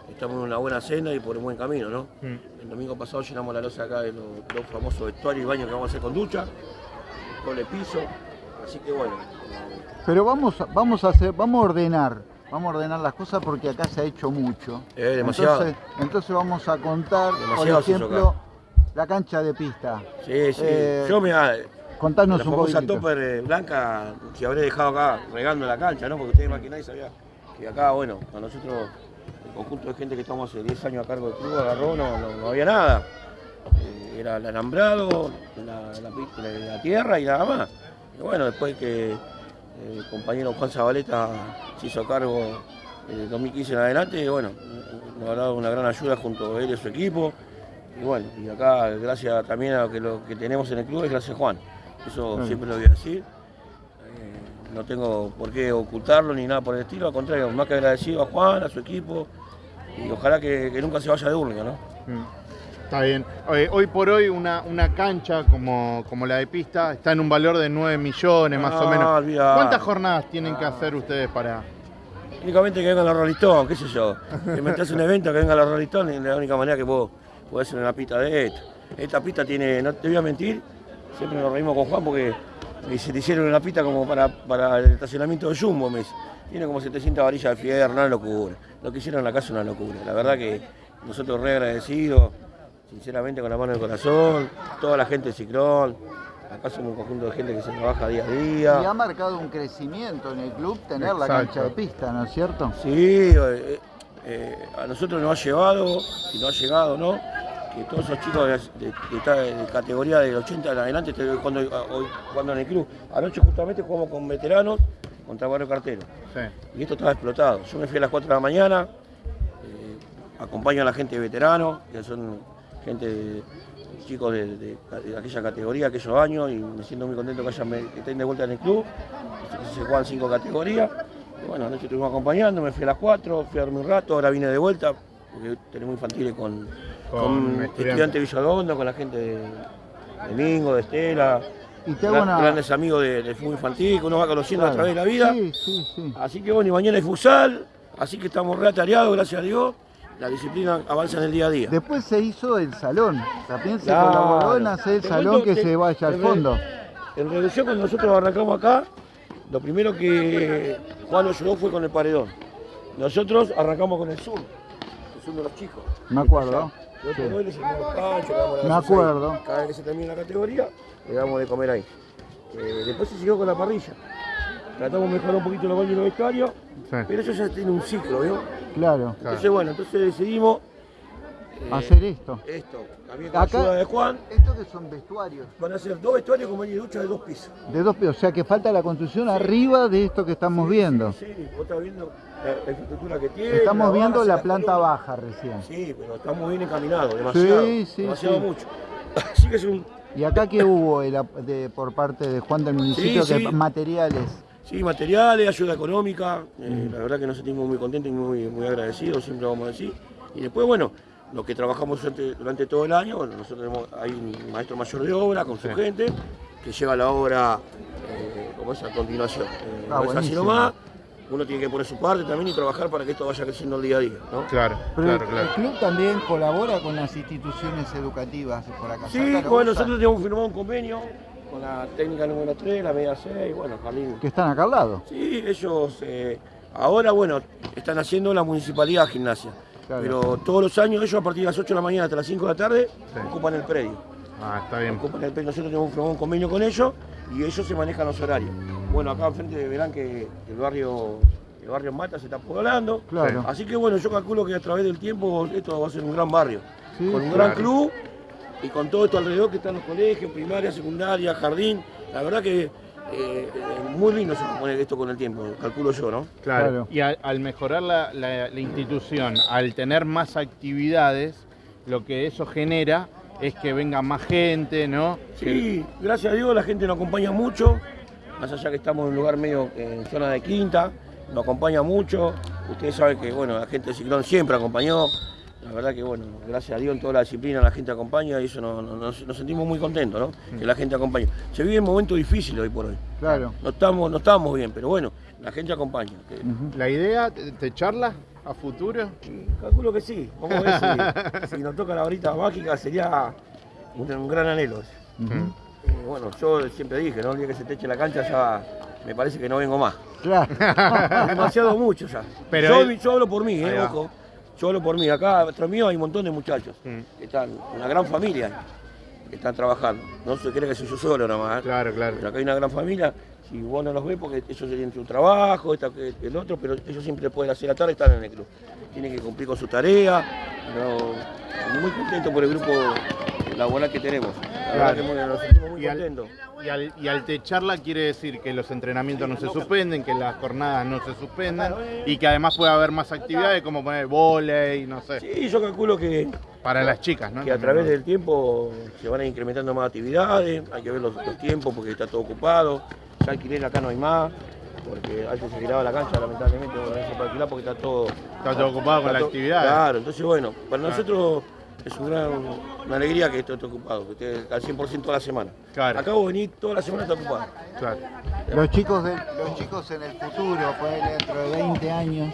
estamos en una buena senda y por un buen camino, ¿no? Mm. El domingo pasado llenamos la losa acá de los dos famosos vestuarios y baños que vamos a hacer con ducha, doble piso, así que bueno. Pero vamos, a- vamos a hacer, vamos a ordenar, vamos a ordenar las cosas porque acá se ha hecho mucho. Eh, demasiado. Entonces, entonces vamos a contar, Demasiado por ejemplo, la cancha de pista. Sí, sí. Eh, Yo me la Contanos un famosa poquito. topper eh, blanca que habré dejado acá regando la cancha, ¿no? Porque ustedes más que nadie que acá, bueno, a nosotros, el conjunto de gente que estamos hace 10 años a cargo del club, agarró, no, no, no había nada. Eh, era el alambrado, la, la la- la tierra y nada más. Y bueno, después que eh, el compañero Juan Zabaleta se hizo cargo del 2015 en adelante, bueno, nos ha dado una gran ayuda junto a él y su equipo. Y bueno, y acá gracias también a lo que, lo que tenemos en el club es gracias a Juan. Eso Claro. siempre lo voy a decir. Eh, no tengo por qué ocultarlo ni nada por el estilo, al contrario, más que agradecido a Juan, a su equipo, y ojalá que, que nunca se vaya de Urlinga, ¿no? Mm. Está bien. Eh, hoy por hoy una, una cancha como, como la de pista está en un valor de 9 millones más o Ah, menos. ¿Cuántas jornadas tienen que hacer ustedes para...? Únicamente que vengan los Rolling Stones, qué sé yo. Que metas un evento, que vengan los Rolling Stones, es la única manera que vos podés hacer una pista de esta. Esta pista tiene, no te voy a mentir, siempre nos reímos con Juan porque dice, te hicieron una pista como para, para el estacionamiento de Jumbo, me dice. Tiene como 700 varillas de fierro, una locura. Lo que hicieron en la casa es una locura. La verdad que nosotros re agradecidos, sinceramente con la mano en el corazón, toda la gente de Ciclón. Acá somos un conjunto de gente que se trabaja día a día. Y ha marcado un crecimiento en el club tener la cancha de pista, ¿no es cierto? Sí, eh, eh, a nosotros nos ha llevado, y nos ha llegado, ¿no? Que todos esos chicos de, de- de categoría del 80 en adelante jugando, hoy jugando en el club. Anoche justamente jugamos con veteranos contra Barrio Cartero. Sí. Y esto estaba explotado. Yo me fui a las 4 de la mañana, eh, acompaño a la gente de veteranos, que son gente, de- chicos de, de- de aquella categoría, aquellos años, y me siento muy contento que, hayan, que estén de vuelta en el club. Se juegan cinco categorías. Y bueno, anoche estuvimos acompañando, me fui a las 4, fui a dormir un rato, ahora vine de vuelta, porque tenemos infantiles con, Con con, estudiantes. de Villalgondo, con la gente de, de Mingo, de Estela, Y te hago gran- una... grandes amigos de- del fútbol infantil que uno va conociendo Claro. a través de la vida. Sí, sí, sí. Así que bueno, y mañana hay futsal, así que estamos reatareados, gracias a Dios. La disciplina avanza en el día a día. Después se hizo el salón. También se Claro. colaboró en hacer el Te salón cuento que se vaya al fondo. En reducción, cuando nosotros arrancamos acá, lo primero que Juan nos ayudó fue con el paredón. Nosotros arrancamos con el sur, el sur de los chicos. Me acuerdo. Yo Sí. le servimos pancho, le Me ahí. acuerdo. Cada vez que se termina la categoría, le damos de comer ahí. Eh, después se siguió con la parrilla. Tratamos de mejorar un poquito los baños y los vestuarios, Sí. pero eso ya tiene un ciclo, ¿vio? Claro. Entonces, bueno, entonces decidimos eh, Hacer esto. esto. También con Acá- ayuda de Juan, Estos que son vestuarios. van a ser dos vestuarios con baño y ducha de dos pisos. De dos pisos. O sea que falta la construcción arriba de esto que estamos viendo. Sí, vos estás viendo la, infraestructura que tiene. Estamos viendo base, la planta baja recién. Sí, pero estamos bien encaminados, demasiado. Sí, sí, demasiado mucho. Así que es un. ¿Y acá qué hubo el ap- de- por parte de Juan del municipio? Que materiales. Sí, materiales, ayuda económica. eh, La verdad que nos sentimos muy contentos y muy, muy agradecidos, siempre vamos a decir. Y después, bueno, lo que trabajamos durante, durante todo el año, bueno, nosotros tenemos, hay un maestro mayor de obra con su gente que lleva la obra eh, como es a continuación. Eh, Ah, no es así nomás. Uno tiene que poner su parte también y trabajar para que esto vaya creciendo el día a día. ¿no? Claro, Pero claro, el, claro. el club también colabora con las instituciones educativas por acá. Sí, bueno, nosotros tenemos firmado un convenio con la técnica número 3, la media 6, bueno, Jardín. Que están acá al lado. Sí, ellos eh, Ahora, bueno, están haciendo la municipalidad gimnasia. Claro. Pero todos los años ellos a partir de las 8 de la mañana hasta las 5 de la tarde Sí. ocupan el predio. Ah, está bien. Ocupan el predio. Nosotros tenemos un, un convenio con ellos y ellos se manejan los horarios. Bueno, acá enfrente verán que el barrio, el barrio Mata se está poblando. Claro. Así que bueno, yo calculo que a través del tiempo esto va a ser un gran barrio. Sí, con un gran club y con todo esto alrededor que están los colegios, primaria, secundaria, jardín. La verdad que eh, eh, muy lindo se poner esto con el tiempo, calculo yo, ¿no? Claro. Claro. Y al, al mejorar la, la- la institución, al tener más actividades, lo que eso genera es que venga más gente, ¿no? Sí, gracias a Dios la gente nos acompaña mucho, más allá que estamos en un lugar medio en zona de quinta, nos acompaña mucho. Ustedes saben que bueno, la gente de Ciclón siempre acompañó. La verdad que bueno, gracias a Dios en toda la disciplina la gente acompaña y eso nos, nos- nos sentimos muy contentos, ¿no? Que la gente acompaña. Se vive momentos difíciles hoy por hoy. Claro. No estamos, no estamos bien, pero bueno, la gente acompaña. La idea de de charla a futuro. Calculo que sí. Vamos a ver si, si nos toca la horita mágica sería un, un gran anhelo. Eh, bueno, yo siempre dije, ¿no? El día que se te eche la cancha ya me parece que no vengo más. Claro. Demasiado mucho ya. Pero yo, él- yo hablo por mí, eh, ojo. Yo hablo por mí. Acá atrás mío hay un montón de muchachos. Mm. que están, una gran familia que están trabajando. No se cree que soy yo solo nomás. ¿eh? Claro, claro. Pero acá hay una gran familia. Si vos no los ves, porque ellos tienen su trabajo, esta, el otro, pero ellos siempre pueden hacer la tarde y están en el club. Tienen que cumplir con su tarea. pero muy contento por el grupo laboral que tenemos. La verdad que nos sentimos muy Y al, y, al, y al techarla quiere decir que los entrenamientos no se suspenden, que las jornadas no se suspenden y que además puede haber más actividades como poner volei, no sé, Sí, yo calculo que, para las chicas, ¿no? que a través del tiempo se van a ir incrementando más actividades, hay que ver los, los tiempos porque está todo ocupado, ya alquiler acá no hay más, porque antes se alquilaba la cancha, lamentablemente no se puede alquilar porque está todo... Está todo ocupado con la actividad. Claro, entonces bueno, para nosotros es un gran- una alegría que esto esté ocupado, que esté al 100% toda la semana. Claro. Acá vos venís toda la semana está ocupado. Claro. Los chicos, de- los chicos en el futuro, ponele dentro de 20 años,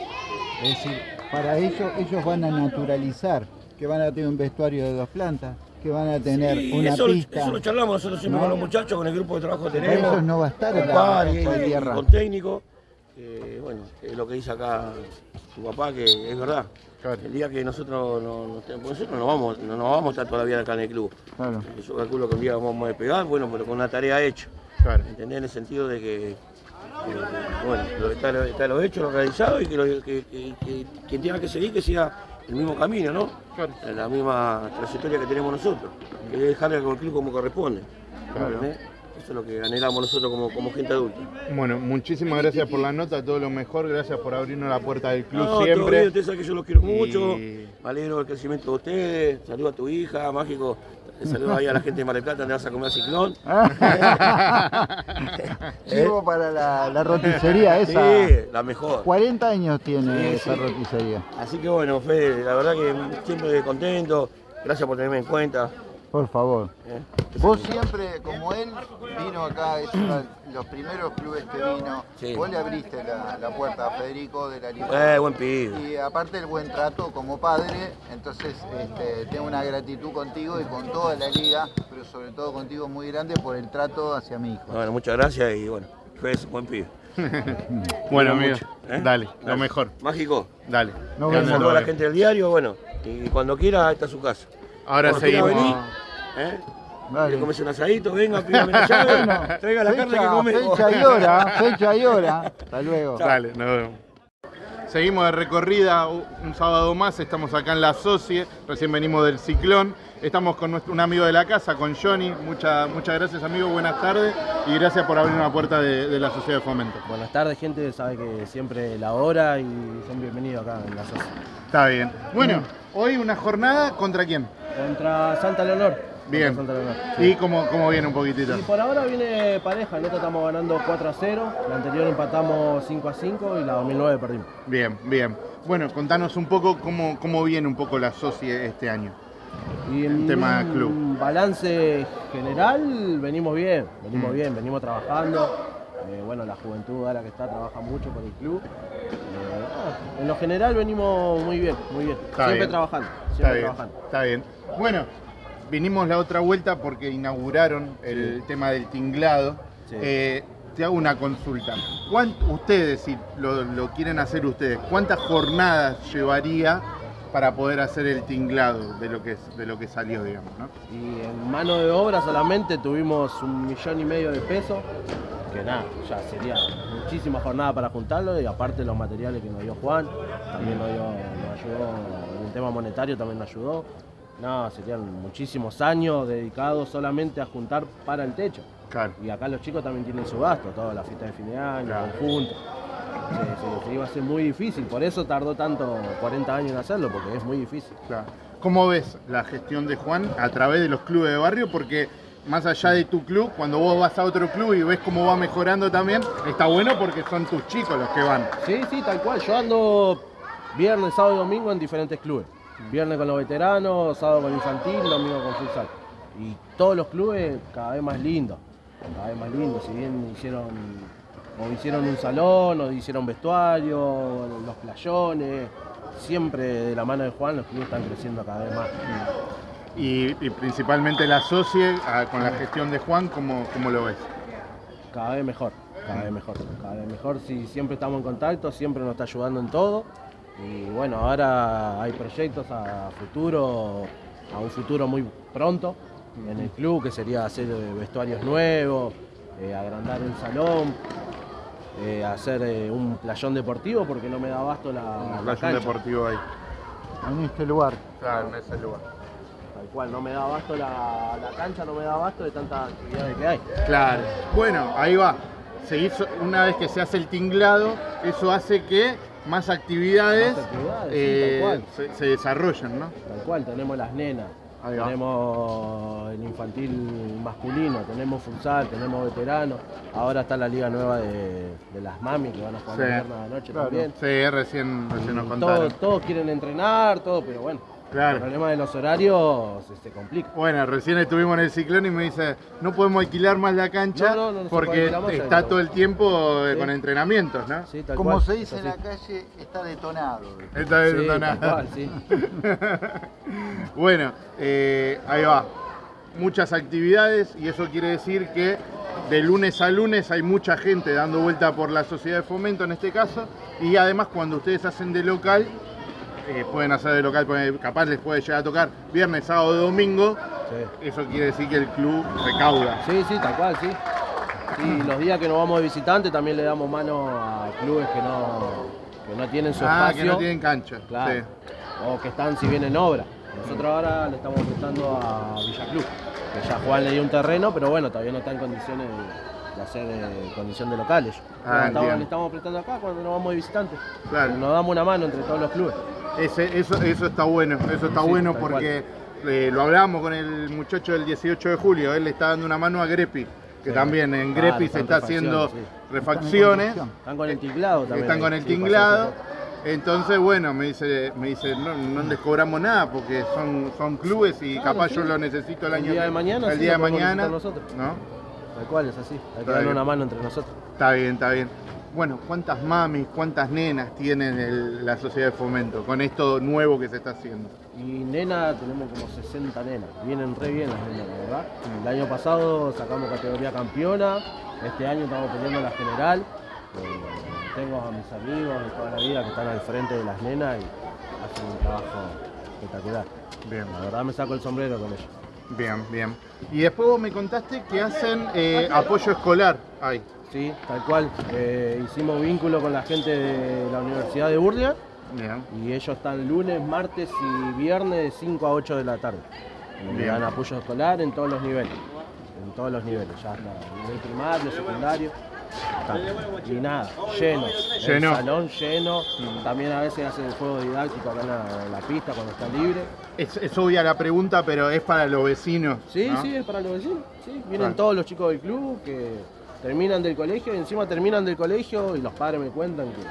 es decir, para ellos, ellos van a naturalizar que van a tener un vestuario de dos plantas, que van a tener Sí, una eso, pista. eso lo charlamos nosotros siempre ¿no? con los muchachos, con el grupo de trabajo que tenemos. ellos no va a estar con en la tierra. con técnico. que, bueno, es lo que dice acá su papá, que es verdad. Claro. El día que nosotros no, no nosotros vamos, no nos vamos a estar todavía acá en el club. Claro. Yo calculo que un día vamos a despegar, bueno, pero con una tarea hecha. Claro. ¿Entendés? En el sentido de que, eh, bueno, lo, está, lo- está lo hecho, lo realizado y que, lo- que- que- que quien tenga que seguir que siga el mismo camino, ¿no? Claro. La misma trayectoria que tenemos nosotros, que es dejarle al club como corresponde. Claro. ¿entendés? Eso es lo que anhelamos nosotros como, como gente adulta. Bueno, muchísimas gracias por la nota, todo lo mejor, gracias por abrirnos la puerta del club No, todo siempre. bien, ustedes saben que yo los quiero Y- mucho, me alegro del crecimiento de ustedes, saludo a tu hija, mágico, saludo ahí a la gente de Mar del Plata, donde vas a comer ciclón. Chivo para la, la roticería esa. Sí, la mejor. 40 años tiene Sí, esa sí. roticería. Así que bueno, Fede, la verdad que siempre contento, gracias por tenerme en cuenta. Por favor. ¿eh? Vos siempre, como él, vino acá, es uno de los primeros clubes que vino. Sí. Vos le abriste la, la puerta a Federico de la Libertad. Eh, buen pibe. Y aparte el buen trato como padre, entonces este, tengo una gratitud contigo y con toda la liga, pero sobre todo contigo muy grande por el trato hacia mi hijo. Bueno, muchas gracias y bueno, Fede es un buen pibe. Bueno, amigo, ¿eh? dale, lo mejor, Mágico. dale. Saludo todo a la gente del diario, bueno, y cuando quiera, esta es su casa. Ahora Cuando seguimos. ¿Eh? Quiere comerse un asadito, venga, pídame la llave, Bueno, traiga la carne que fecha, comemos. fecha y hora, fecha y hora. Hasta luego. Dale, nos vemos. Seguimos de recorrida un sábado más, estamos acá en La Socie, recién venimos del Ciclón, estamos con nuestro, un amigo de la casa, con Johnny, Mucha- muchas gracias amigo, buenas tardes y gracias por abrir una puerta de, de la Sociedad de Fomento. Buenas tardes, gente. Sabe que siempre la hora y son bienvenidos acá en la SOS. Está bien. Bueno, hoy una jornada contra quién? Contra Santa Leonor. Bien. ¿Y cómo, cómo viene un poquitito? Y por ahora viene pareja. Nosotros estamos ganando 4 a 0. La anterior empatamos 5 a 5 y la 2009 perdimos. Bien, bien. Bueno, contanos un poco cómo, cómo viene un poco la Socie este año. Y El tema club. balance general, venimos bien. Venimos Mm. bien, venimos trabajando. Eh, bueno, la juventud ahora que está trabaja mucho por el club. Eh, en lo general venimos muy bien, muy bien. Está siempre bien. trabajando, Está siempre bien, trabajando. está bien. Bueno, vinimos la otra vuelta porque inauguraron el tema del tinglado. Eh, te hago una consulta. ¿Cuán- ustedes, si lo, lo quieren hacer ustedes, ¿cuántas jornadas llevaría para poder hacer el tinglado de lo que, de lo que salió, digamos? ¿no? Y en mano de obra solamente tuvimos un millón y medio de pesos, que nada, ya sería muchísima jornada para juntarlo y aparte los materiales que nos dio Juan, también nos, dio- nos ayudó, en el tema monetario también nos ayudó. No, serían muchísimos años dedicados solamente a juntar para el techo. Claro. Y acá los chicos también tienen su gasto, toda la fiesta de fin de año, Claro. conjunto. Se, iba a ser muy difícil, por eso tardó tanto 40 años en hacerlo, porque es muy difícil. Claro. ¿Cómo ves la gestión de Juan a través de los clubes de barrio? Porque más allá de tu club, cuando vos vas a otro club y ves cómo va mejorando también, está bueno porque son tus chicos los que van. Sí, sí, tal cual. Yo ando viernes, sábado y domingo en diferentes clubes. Viernes con los veteranos, sábado con infantil, domingo con futsal. Y todos los clubes cada vez más lindos. Cada vez más lindos. Si bien hicieron, o hicieron un salón, o hicieron vestuario, los playones. Siempre de la mano de Juan los clubes están creciendo cada vez más. Y, y principalmente la socie ah, con la gestión de Juan, ¿cómo, cómo lo ves? Cada vez mejor, cada vez mejor, cada vez mejor. Si siempre estamos en contacto, siempre nos está ayudando en todo. Y bueno, ahora hay proyectos a futuro, a un futuro muy pronto en el club, que sería hacer eh, vestuarios nuevos, eh, agrandar el salón, eh, hacer eh, un playón deportivo porque no me da abasto la, la Un cancha. deportivo ahí. En este lugar. Claro, en ese lugar. Tal cual, no me da abasto la, la cancha, no me da abasto de tantas actividades que hay. Claro. Bueno, ahí va. Se hizo, una vez que se hace el tinglado, eso hace que más actividades, Más actividades, sí, eh, se, se desarrollen, ¿no? Tal cual, tenemos las nenas, tenemos el infantil masculino, tenemos futsal, tenemos veteranos. Ahora está la liga nueva de, de las mami que van a jugar Sí. de noche Claro. también. Sí, recién, recién nos contaron. todos, todos quieren entrenar, todo, pero bueno, Claro. el problema de los horarios se, se complica. Bueno, recién estuvimos en el ciclón y me dice, no podemos alquilar más la cancha No, no, no, porque está todo el tiempo eh, Sí. con entrenamientos, ¿no? Sí, tal Como cual, se dice en la calle, está detonado. Sí, cual, sí. bueno, eh, ahí va. Muchas actividades y eso quiere decir que de lunes a lunes hay mucha gente dando vuelta por la sociedad de fomento en este caso y además cuando ustedes hacen de local, eh, pueden hacer de local, capaz les puede llegar a tocar viernes, sábado, domingo, Sí. eso quiere decir que el club recauda. Sí, sí, tal cual, sí. Y los días que nos vamos de visitante también le damos mano a clubes que no, que no tienen su Ah, espacio. que no tienen cancha. Claro. Sí. O que están si bien en obra. Nosotros ahora le estamos prestando a Villa Club, que ya Juan le dio un terreno, pero bueno, todavía no está en condiciones de, de hacer eh, condición de locales. Ah, estamos- le estamos prestando acá cuando nos vamos de visitantes. Claro. Nos damos una mano entre todos los clubes. Ese- eso, eso está bueno, eso está Sí, bueno porque eh, lo hablábamos con el muchacho del 18 de julio, él le está dando una mano a Grepi, que Sí. también en Claro, Grepi se está haciendo refacciones, refacciones, Están con el tinglado también. están con el tinglado. Entonces, bueno, me dice, me dice no, no les cobramos nada porque son, son clubes y Claro, capaz sí. yo lo necesito el El año día de mañana, el sí, día de mañana, necesitar nosotros. ¿no? Tal cual, es así. Hay que darle una mano entre nosotros. Está bien, está bien. Bueno, ¿cuántas mamis, cuántas nenas tienen el- la sociedad de fomento con esto nuevo que se está haciendo? Y nena, tenemos como 60 nenas. Vienen re bien las nenas, la verdad. El año pasado sacamos categoría campeona. Este año estamos peleando la general. Eh, tengo a mis amigos de toda la vida que están al frente de las nenas y hacen un trabajo espectacular. Bien. La verdad me saco el sombrero con ellos. Bien, bien. Y después vos me contaste que hacen eh, apoyo escolar. Ay, Sí, tal cual. Eh, hicimos vínculo con la gente de la Universidad de Burlingame bien. y ellos están lunes, martes y viernes de 5 a 8 de la tarde. Le dan apoyo escolar en todos los niveles. En todos los niveles, ya está. Nivel primario, secundario. Está. Y nada, lleno. Lleno. El salón lleno. También a veces hacen el juego didáctico acá en la, en la pista cuando está libre. Es, es obvia la pregunta, pero es para los vecinos. Sí, ¿no? sí, es para los vecinos. Sí, vienen Claro. todos los chicos del club que terminan del colegio y encima terminan del colegio y los padres me cuentan que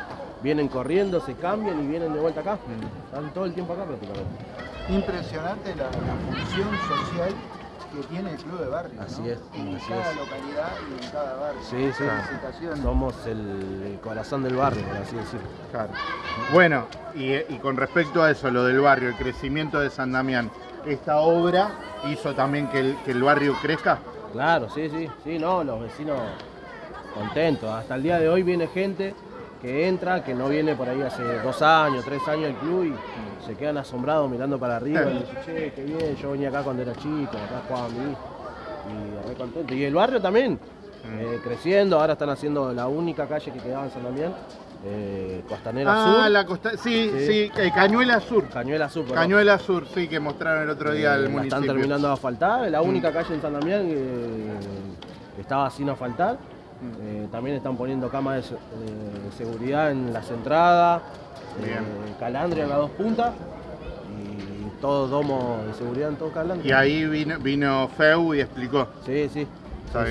vienen corriendo, se cambian y vienen de vuelta acá. Están todo el tiempo acá prácticamente. Impresionante la, la función social que tiene el club de barrio. Así ¿no? es, En así cada es. localidad y en cada barrio. Sí, sí. Somos el, corazón del barrio, por así decirlo. Claro. Bueno, y, y con respecto a eso, lo del barrio, el crecimiento de San Damián, ¿esta obra hizo también que el, que el barrio crezca? Claro, sí, sí, sí, no, los vecinos contento. Hasta el día de hoy viene gente que entra, que no viene por ahí hace dos años, tres años al club y se quedan asombrados mirando para arriba y dicen, che, qué bien, yo venía acá cuando era chico, acá jugaba mi hijo. Y re contento. Y el barrio también, eh, creciendo, ahora están haciendo la única calle que quedaba en San Damián, eh, Costanera Ah, Sur. la costa. Sí, sí, Sí. eh, Cañuela Sur. Cañuela Sur, perdón. Cañuela Sur, sí, que mostraron el otro día Eh, la municipio. están terminando de asfaltar, la única calle en San Damián que estaba sin asfaltar. Eh, también están poniendo cámaras de, de seguridad en las entradas, eh, calandria en las dos puntas y todo domo de seguridad en todo calandria. Y ahí vino, vino Feu y explicó. Sí, sí.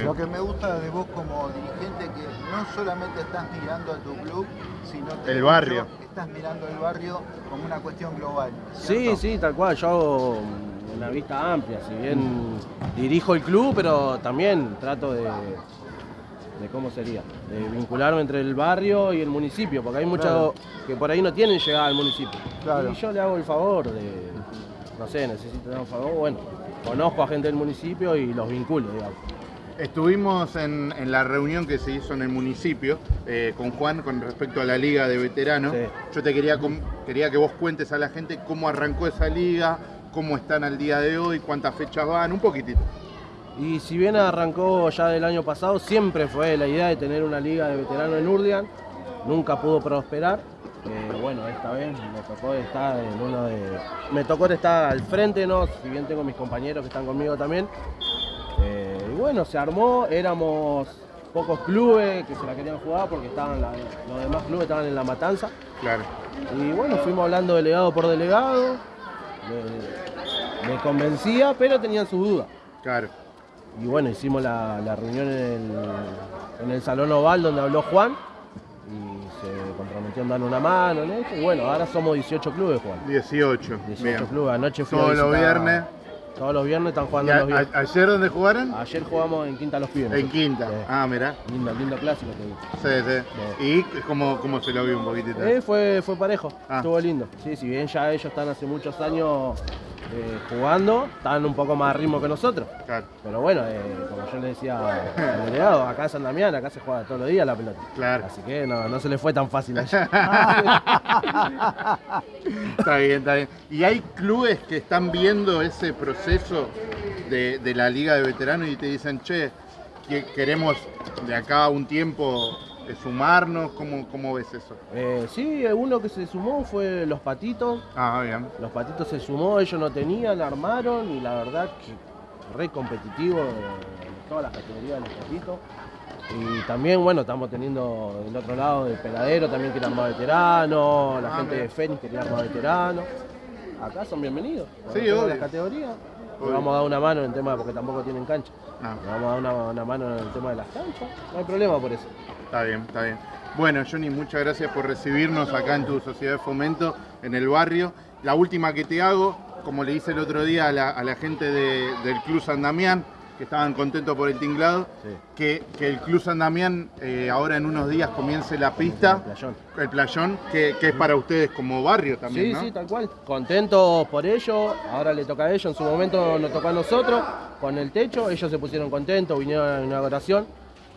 Lo que me gusta de vos como dirigente que no solamente estás mirando a tu club, sino que El barrio. estás mirando el barrio como una cuestión global. Sí, ¿cierto? sí, tal cual. Yo hago una vista amplia, si bien dirijo el club, pero también trato de, de cómo sería, de vincularme entre el barrio y el municipio, porque hay muchos Claro. que por ahí no tienen llegada al municipio. Claro. Y yo le hago el favor de, no sé, necesito dar un favor, bueno, conozco a gente del municipio y los vinculo, digamos. Estuvimos en, en la reunión que se hizo en el municipio eh, con Juan con respecto a la liga de veteranos. Sí. Yo te quería, quería que vos cuentes a la gente cómo arrancó esa liga, cómo están al día de hoy, cuántas fechas van, un poquitito. Y si bien arrancó ya del año pasado, siempre fue la idea de tener una liga de veteranos en Urdian. Nunca pudo prosperar. Eh, bueno, esta vez me tocó estar en uno de. Me tocó estar al frente, ¿no? Si bien tengo mis compañeros que están conmigo también. Eh, y bueno, se armó, éramos pocos clubes que se la querían jugar porque estaban la- los demás clubes estaban en la matanza. Claro. Y bueno, fuimos hablando delegado por delegado. Me, me convencía, pero tenían sus dudas. Claro. Y bueno, hicimos la, la reunión en el, en el Salón Oval donde habló Juan y se comprometió en darnos una mano en esto. Y bueno, ahora somos 18 clubes, Juan. 18. 18 Bien. clubes. Anoche fui a Todos los viernes. Todos los viernes están ¿Y jugando a- los viernes. ¿Ayer dónde jugaron? Ayer jugamos en Quinta Los Pibes. En Quinta. Sí. Ah, mirá. Lindo, lindo clásico te digo. Sí, sí. ¿Y cómo, cómo se lo vio un poquitito? Eh, fue, fue parejo, Ah. estuvo lindo. Sí, si bien ya ellos están hace muchos años eh, jugando, están un poco más a ritmo que nosotros. Claro, Pero bueno, eh, como yo le decía al delegado, acá en San Damián, acá se juega todos los días la pelota. claro. Así que no, no se le fue tan fácil allá. Está bien, está bien. ¿Y hay clubes que están viendo ese proceso de, de la liga de veteranos y te dicen, che, que queremos de acá a un tiempo eh, sumarnos? ¿Cómo, ¿Cómo ves eso? Eh, sí, uno que se sumó fue Los Patitos. Ah, bien. Los Patitos se sumó, ellos no tenían, armaron y la verdad que re competitivo en todas las categorías de Los Patitos. Y también, bueno, estamos teniendo del otro lado del peladero, también quiere armar veterano, la Ah, gente bien. de Fénix quería armar veterano. Acá son bienvenidos. Sí, obvio. las categorías. Le vamos a dar una mano en el tema porque tampoco tienen cancha. Ah, Le vamos a dar una, una mano en el tema de las canchas. No hay problema por eso. está bien, está bien. Bueno, Johnny, muchas gracias por recibirnos acá en tu sociedad de fomento, en el barrio. La última que te hago, como le hice el otro día a la, a la gente de- del Club San Damián, que estaban contentos por el tinglado, Sí. que, que el Club San Damián eh, ahora en unos días comience la El pista, playón. el playón, que, que es para ustedes como barrio también, Sí, ¿no? sí, tal cual. Contentos por ello. Ahora le toca a ellos. En su momento nos tocó a nosotros con el techo. Ellos se pusieron contentos, vinieron a la inauguración.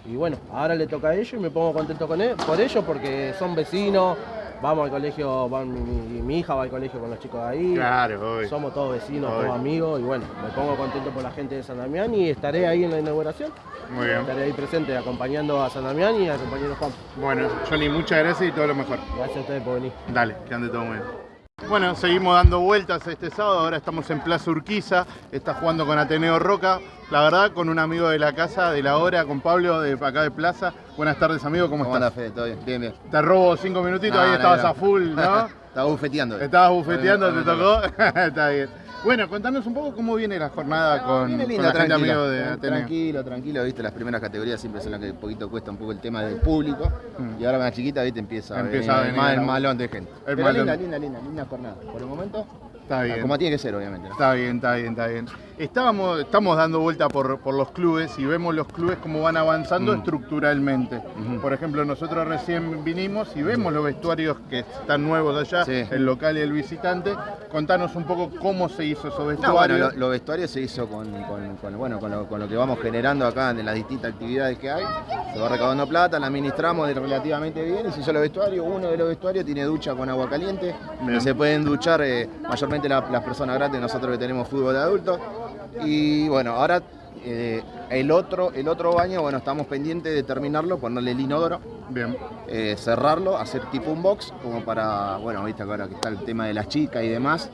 Y bueno, ahora le toca a ellos y me pongo contento con él, por ellos porque son vecinos. Vamos al colegio, van, mi, hija va al colegio con los chicos de ahí. Claro, obvio. Somos todos vecinos, todos amigos. Y bueno, me pongo contento por la gente de San Damián y estaré ahí en la inauguración. Muy bien. Estaré ahí presente acompañando a San Damián y al compañero Juan. Bueno, Johnny, muchas gracias y todo lo mejor. Gracias a ustedes por venir. Dale, que ande todo muy bien. Bueno, seguimos dando vueltas este sábado, ahora estamos en Plaza Urquiza, está jugando con Ateneo Roca, la verdad con un amigo de la casa, de la hora, con Pablo de acá de Plaza. Buenas tardes amigo, ¿cómo, ¿Cómo estás? Fede? ¿Todo bien? Bien, bien. Te robo cinco minutitos, No, ahí no, estabas no. a full, ¿no? Estaba bufeteando. Estabas bufeteando, ¿te tocó? Está bien. Bueno, contanos un poco cómo viene la jornada con, Viene con lindo, la gente tranquilo. amigo de Ateneo. Tranquilo, tranquilo, viste, las primeras categorías siempre son las que un poquito cuesta un poco el tema del público. Mm. Y ahora más chiquita, viste, empieza, Empieza a venir la- el malón de gente. el Pero linda, linda, linda, linda jornada. Por el momento, Está bien. Como tiene que ser, obviamente. ¿no? Está bien, está bien, está bien. Estábamos, estamos dando vuelta por, por los clubes y vemos los clubes cómo van avanzando Mm. estructuralmente. Por ejemplo, nosotros recién vinimos y vemos los vestuarios que están nuevos allá, Sí. el local y el visitante. Contanos un poco cómo se hizo esos No, vestuarios. bueno, lo- los vestuarios se hizo con, con- con- bueno, con, lo, con lo que vamos generando acá en las distintas actividades que hay. Se va recaudando plata, la administramos relativamente bien y se hizo los vestuarios. Uno de los vestuarios tiene ducha con agua caliente, se pueden duchar eh, mayormente la- las personas grandes, nosotros que tenemos fútbol de adultos. Y bueno, ahora eh, el, otro, el otro baño, bueno, estamos pendientes de terminarlo, ponerle el inodoro. Bien. eh, cerrarlo, hacer tipo un box, como para, bueno, viste ahora que está el tema de las chicas y demás,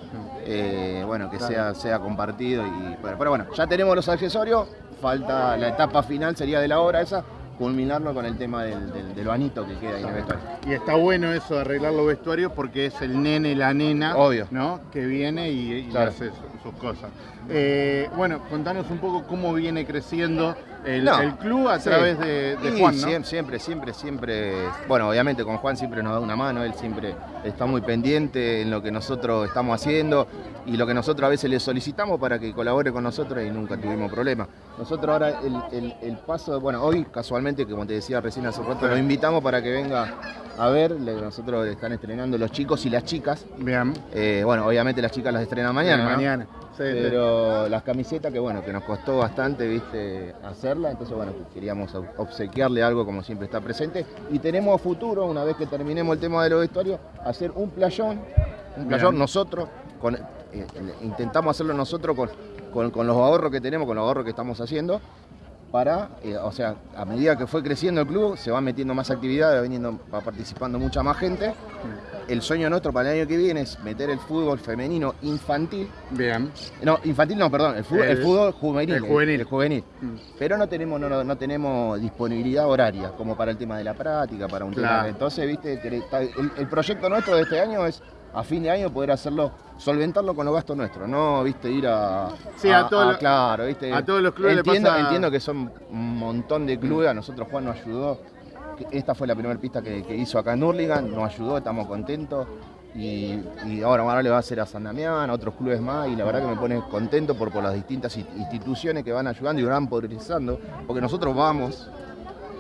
eh, bueno, que sea, sea compartido y bueno, pero bueno, ya tenemos los accesorios, falta la etapa final sería de la obra esa, culminarlo con el tema del, del, del bañito que queda ahí en el vestuario. Y está bueno eso de arreglar los vestuarios porque es el nene, la nena, Obvio. ¿no? Que viene y, y Claro. hace su- sus cosas. Eh, bueno, contanos un poco cómo viene creciendo el, No, el club a sí. través de, Juan, Siempre, siempre, siempre, bueno, obviamente con Juan siempre nos da una mano, él siempre está muy pendiente en lo que nosotros estamos haciendo y lo que nosotros a veces le solicitamos para que colabore con nosotros y nunca tuvimos problema. Nosotros ahora el, el- el paso, bueno, hoy casualmente, como te decía recién hace rato, lo invitamos para que venga a ver, nosotros están estrenando los chicos y las chicas. Bien. Eh, bueno, obviamente las chicas las estrenan mañana. ¿no? Mañana. Sí, sí. Pero las camisetas que bueno, que nos costó bastante, viste, hacerla, entonces bueno, queríamos ob- obsequiarle algo como siempre está presente. Y tenemos a futuro, una vez que terminemos el tema de los vestuarios, hacer un playón, un playón Bien. nosotros, con, eh, eh, intentamos hacerlo nosotros con, con- con los ahorros que tenemos, con los ahorros que estamos haciendo, para, eh, o sea, a medida que fue creciendo el club, se va metiendo más actividades, va, viniendo, va participando mucha más gente. El sueño nuestro para el año que viene es meter el fútbol femenino infantil Bien. no, infantil no, perdón, el fútbol, el, El- fútbol juvenil. el juvenil. el juvenil. Mm. Pero no tenemos, no, no- tenemos disponibilidad horaria, como para el tema de la práctica, para un Claro. tema. Entonces, viste, el proyecto nuestro de este año es a fin de año poder hacerlo, solventarlo con los gastos nuestros, no viste ir a. Sí, a todos los- claro, viste. a todos los clubes le entiendo, pasa- entiendo que son un montón de clubes, a nosotros Juan nos ayudó. Esta fue la primera pista que, que hizo acá en Hurlingham, nos ayudó, estamos contentos. Y, y ahora, ahora le va a hacer a San Damián, a otros clubes más, y la verdad que me pone contento por, por las distintas in- instituciones que van ayudando y van progresando, porque nosotros vamos,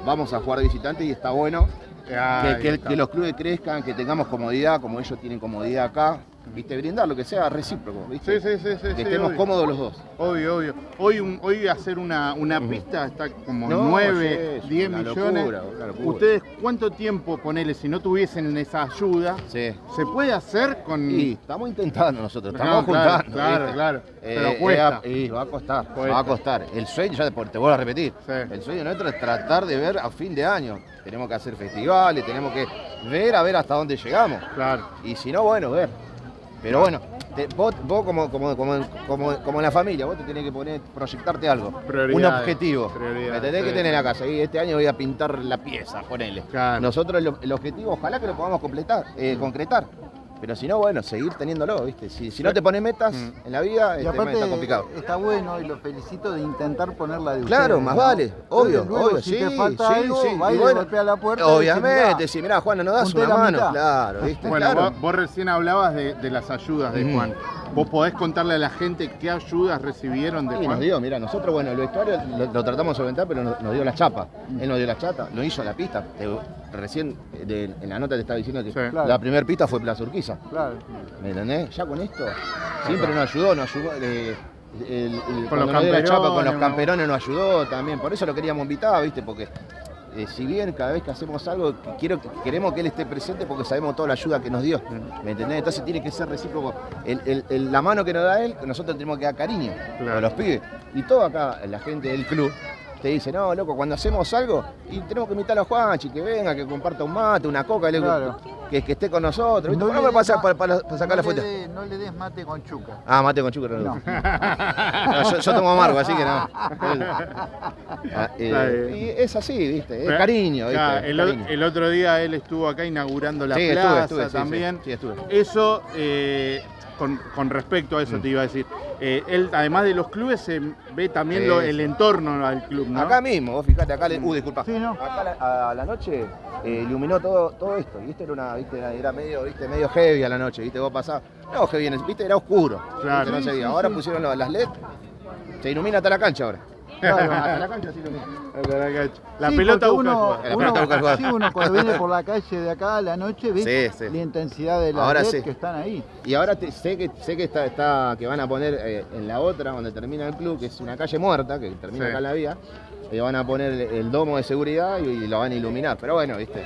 vamos a jugar de visitante y está bueno que, los clubes crezcan, que tengamos comodidad, como ellos tienen comodidad acá, viste, brindar lo que sea recíproco, viste, Sí, sí, sí, sí, que estemos obvio. cómodos los dos. Obvio, obvio. Hoy, un- hoy hacer una, una pista está como No, 9, sí, es 10 una millones. locura, una locura. ¿Ustedes cuánto tiempo, ponele, si no tuviesen esa ayuda, Sí. se puede hacer con... Y estamos intentando nosotros, No, estamos claro, juntando. claro, ¿viste? claro. Pero Eh, cuesta. eh, y va a costar, Cuesta. va a costar. El sueño, ya te, te vuelvo a repetir, Sí. el sueño nuestro es tratar de ver a fin de año. Tenemos que hacer festivales, tenemos que ver a ver hasta dónde llegamos. Claro. Y si no, bueno, ver. Pero bueno, te- vos, vos como, como, como, como, como en la familia, vos te tenés que poner, proyectarte algo. Un objetivo. Me tenés sí. que tener casa. Y este año voy a pintar la pieza, ponele. Claro. Nosotros el, el objetivo, ojalá que lo podamos completar, eh, concretar. Pero si no, bueno, seguir teniéndolo, ¿viste? Si, si no te pones metas Mm. en la vida, Y este, aparte está complicado. está bueno y lo felicito de intentar ponerla de Claro, ustedes, más ¿no? vale, obvio, luego, obvio, si sí, te falta sí, algo, sí. bueno, golpea la puerta Obviamente, "Mirá, si mirá, Juan, no das una la mano. mitad". Claro, ¿viste? Bueno, claro. vos, vos recién hablabas de, de las ayudas de. Juan. ¿Vos podés contarle a la gente qué ayudas recibieron de Y nos Juan? dio, mira, nosotros, bueno, el vestuario lo, lo tratamos de solventar, pero nos, nos dio la chapa. Él nos dio la chapa, lo hizo la pista. Te- recién eh, de- en la nota te estaba diciendo que Sí. Claro. la primera pista fue Plaza Urquiza. Claro. ¿Me entendés? Ya con esto, siempre nos ayudó, nos ayudó. eh, el- el- Con los nos dio la chapa con los camperones, nos ayudó también. Por eso lo queríamos invitar, ¿viste? Porque eh, si bien cada vez que hacemos algo, quiero, queremos que él esté presente porque sabemos toda la ayuda que nos dio. ¿Me entendés? Entonces tiene que ser recíproco. El- el- el- la mano que nos da él, nosotros tenemos que dar cariño Claro. a los pibes. Y todo acá, la gente del club. Te dice, no, loco, cuando hacemos algo, y tenemos que invitar a Juanchi, que venga, que comparta un mate, una coca, le- Claro. que, que esté con nosotros. ¿viste? No Bueno, le para, para- para- sacar no la foto. no le des mate con chuca. Ah, mate con chucro. No. No. No, yo, yo tomo amargo, así que no. Ah, eh, y es así, ¿viste? Es cariño, ¿viste? El, o- Cariño. el otro día él estuvo acá inaugurando la Sí, estuve, plaza estuve, sí, también. sí, sí, estuve. Eso, eh, con, con respecto a eso te iba a decir, eh, él además de los clubes se ve también Mm. Lo- el entorno al club, ¿no? Acá mismo, vos fijate, acá, le, uh, disculpa. Sí, ¿no? Acá a la, a la noche eh, iluminó todo, todo esto. Y esto era una, viste, era, medio, viste, medio heavy a la noche, viste, vos pasabas. No, heavy, viste, era oscuro. Claro. viste, no se veía. Ahora pusieron las LED, se ilumina hasta la cancha ahora. Hasta la cancha se ilumina. La Sí, pelota busca uno, jugar. La uno- pelota busca jugar. sí, uno cuando viene por la calle de acá a la noche ve Sí, sí. la intensidad de las Ahora que están ahí. Y ahora te- sé que sé que está, está que van a poner eh, en la otra, donde termina el club, que es una calle muerta, que termina acá en la vía, y van a poner el, el domo de seguridad y, y lo van a iluminar. Pero bueno, viste.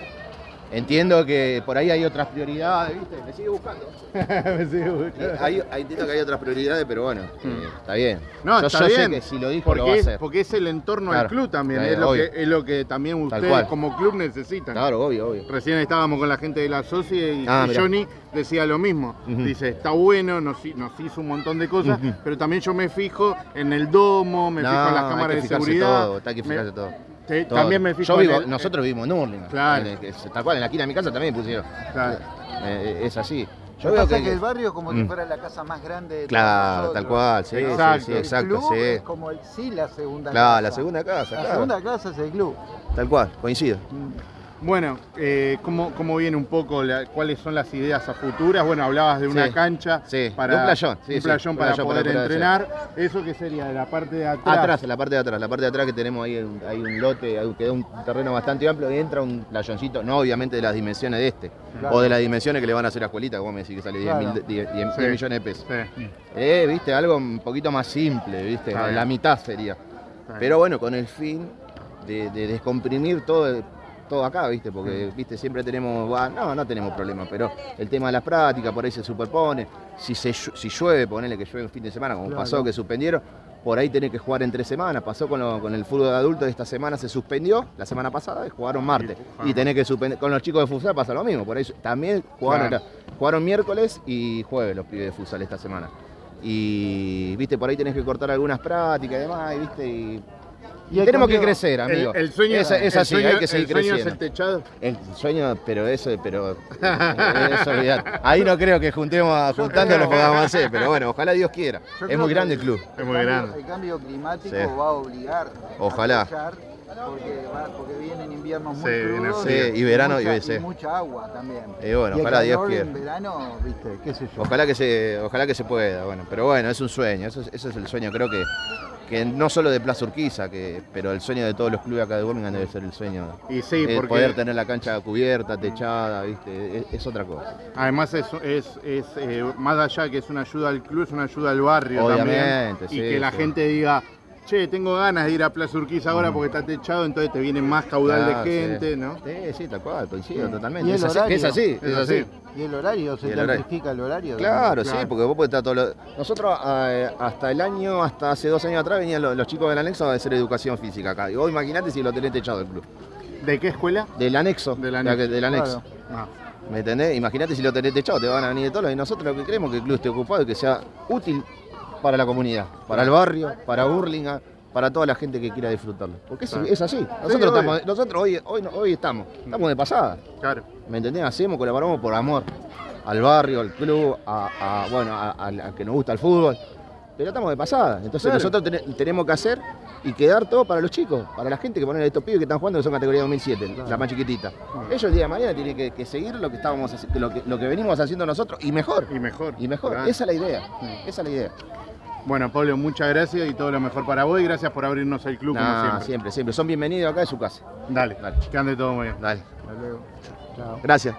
Entiendo que por ahí hay otras prioridades, ¿viste? Me sigue buscando. Eh, hay, hay- entiendo que hay otras prioridades, pero bueno, eh, está bien. No, yo está yo bien. sé que si lo dijo, lo va a porque, es, porque el entorno del Claro. club también, Claro, es, lo obvio. que, es lo que también ustedes como club necesitan. Claro, obvio, obvio. Recién estábamos con la gente de la socia y, Ah, y. Johnny decía lo mismo. Dice, está bueno, nos, hi- nos hizo un montón de cosas, pero también yo me fijo en el domo, me No, fijo en las hay cámaras que de seguridad. todo, hay que me- fijarse todo. Sí, Todo. también me fijo Yo en vivo- el- nosotros vivimos en Hurlingham. Claro. En el tal cual, en la esquina de mi casa también pusieron. Claro. Eh, es así. Yo veo pasa que, que el barrio es como si Mm. fuera la casa más grande de Claro, nosotros. tal cual, sí, ¿no? Exacto. sí, sí, exacto, el club sí. es como el, sí la segunda Claro, casa. la segunda casa, La claro. segunda casa es el club. Tal cual, coincido. Bueno, eh, ¿cómo, ¿cómo viene un poco? la- ¿Cuáles son las ideas a futuras? Bueno, hablabas de una Sí, cancha sí, para de un playón, sí, un playón para playón poder para entrenar. ¿Eso qué sería? ¿De la parte de atrás? Atrás, en la parte de atrás, la parte de atrás que tenemos ahí, un- hay un lote, hay- queda un terreno bastante amplio y entra un playoncito, no obviamente de las dimensiones de este, Claro. o de las dimensiones que le van a hacer a Escuelita, que vos me decís que sale 10, Claro. mil- 10 10 Sí. millones de pesos. Sí. Eh, viste, algo un poquito más simple, viste, la mitad sería. Pero bueno, con el fin de, de descomprimir todo, todo acá, viste, porque viste, siempre tenemos, bah, no, no tenemos problemas, pero el tema de las prácticas por ahí se superpone. Si, se, si llueve, ponele que llueve un fin de semana, como Claro. pasó, que suspendieron, por ahí tenés que jugar en tres semanas. Pasó con, lo- con el fútbol de adultos, esta semana se suspendió, la semana pasada, y jugaron martes. Y tenés que suspender, con los chicos de futsal pasa lo mismo, por ahí también jugaron, Claro. jugaron miércoles y jueves los pibes de futsal esta semana. Y viste, por ahí tenés que cortar algunas prácticas y demás, y viste, y Y tenemos que crecer, amigo. el sueño, es, es el así, sueño- hay que seguir el sueño creciendo. es el techado. El sueño, pero eso, pero eso olvidar. Ahí no creo que juntemos, a- juntando lo podamos hacer, pero bueno, ojalá Dios quiera. Yo Es muy grande el club. Es muy grande. El cambio climático Sí. va a obligar Ojalá. a porque, porque vienen inviernos muy Sí, crudos. Sí, y verano, mucha, y sí. mucha agua también. Y bueno, ojalá Dios quiera. en verano, viste, qué sé yo. Ojalá que se, ojalá que se pueda, bueno, pero bueno, es un sueño, eso es, eso es el sueño, creo que, que no solo de Plaza Urquiza, que, pero el sueño de todos los clubes acá de Birmingham debe ser el sueño. Y sí, porque poder tener la cancha cubierta, techada, viste, es, es otra cosa. además es, es, es, eh, más allá que es una ayuda al club, es una ayuda al barrio Obviamente, también. sí, y que la gente diga, che, tengo ganas de ir a Plaza Urquiza ahora porque está techado, entonces te viene más caudal Claro, de sí. gente, ¿no? Sí, sí, tal cual, coincido Sí. totalmente. Y el Es así, horario. es así, es Es así. así. ¿Y el horario? ¿Se el horario. amplifica el horario? Claro, sí, porque vos podés estar todo lo... Nosotros eh, hasta el año, hasta hace dos años atrás venían los, los chicos del anexo a hacer educación física acá. Y vos imaginate si lo tenés techado el club. ¿De qué escuela? Del anexo. Del la anexo. que- del anexo. Claro. Ah, ¿Me entendés? Imagínate si lo tenés techado, te van a venir de todos lados. Y nosotros lo que queremos es que el club esté ocupado y que sea útil para la comunidad, para el barrio, para Burlingame, para toda la gente que quiera disfrutarlo. Porque es, Claro. es así. Nosotros, estamos, hoy, hoy, no- hoy estamos, estamos de pasada. claro. ¿Me entendés? Hacemos, colaboramos por amor al barrio, al club, a, a- bueno, a, a- a que nos gusta el fútbol. Pero estamos de pasada. Entonces Claro. nosotros ten- tenemos que hacer y quedar todo para los chicos, para la gente que ponen estos pibes que están jugando que son categoría 2007, la más chiquitita. Ellos el día de mañana tienen que, que seguir lo que estábamos lo que, lo que venimos haciendo nosotros y mejor. Y mejor. Y mejor. Esa es la idea. Esa es la idea. Bueno, Pablo, muchas gracias y todo lo mejor para vos y gracias por abrirnos el club como siempre. siempre, siempre. Son bienvenidos acá en su casa. Dale, Dale. que ande todo muy bien. Dale. Hasta luego. Chao. Gracias.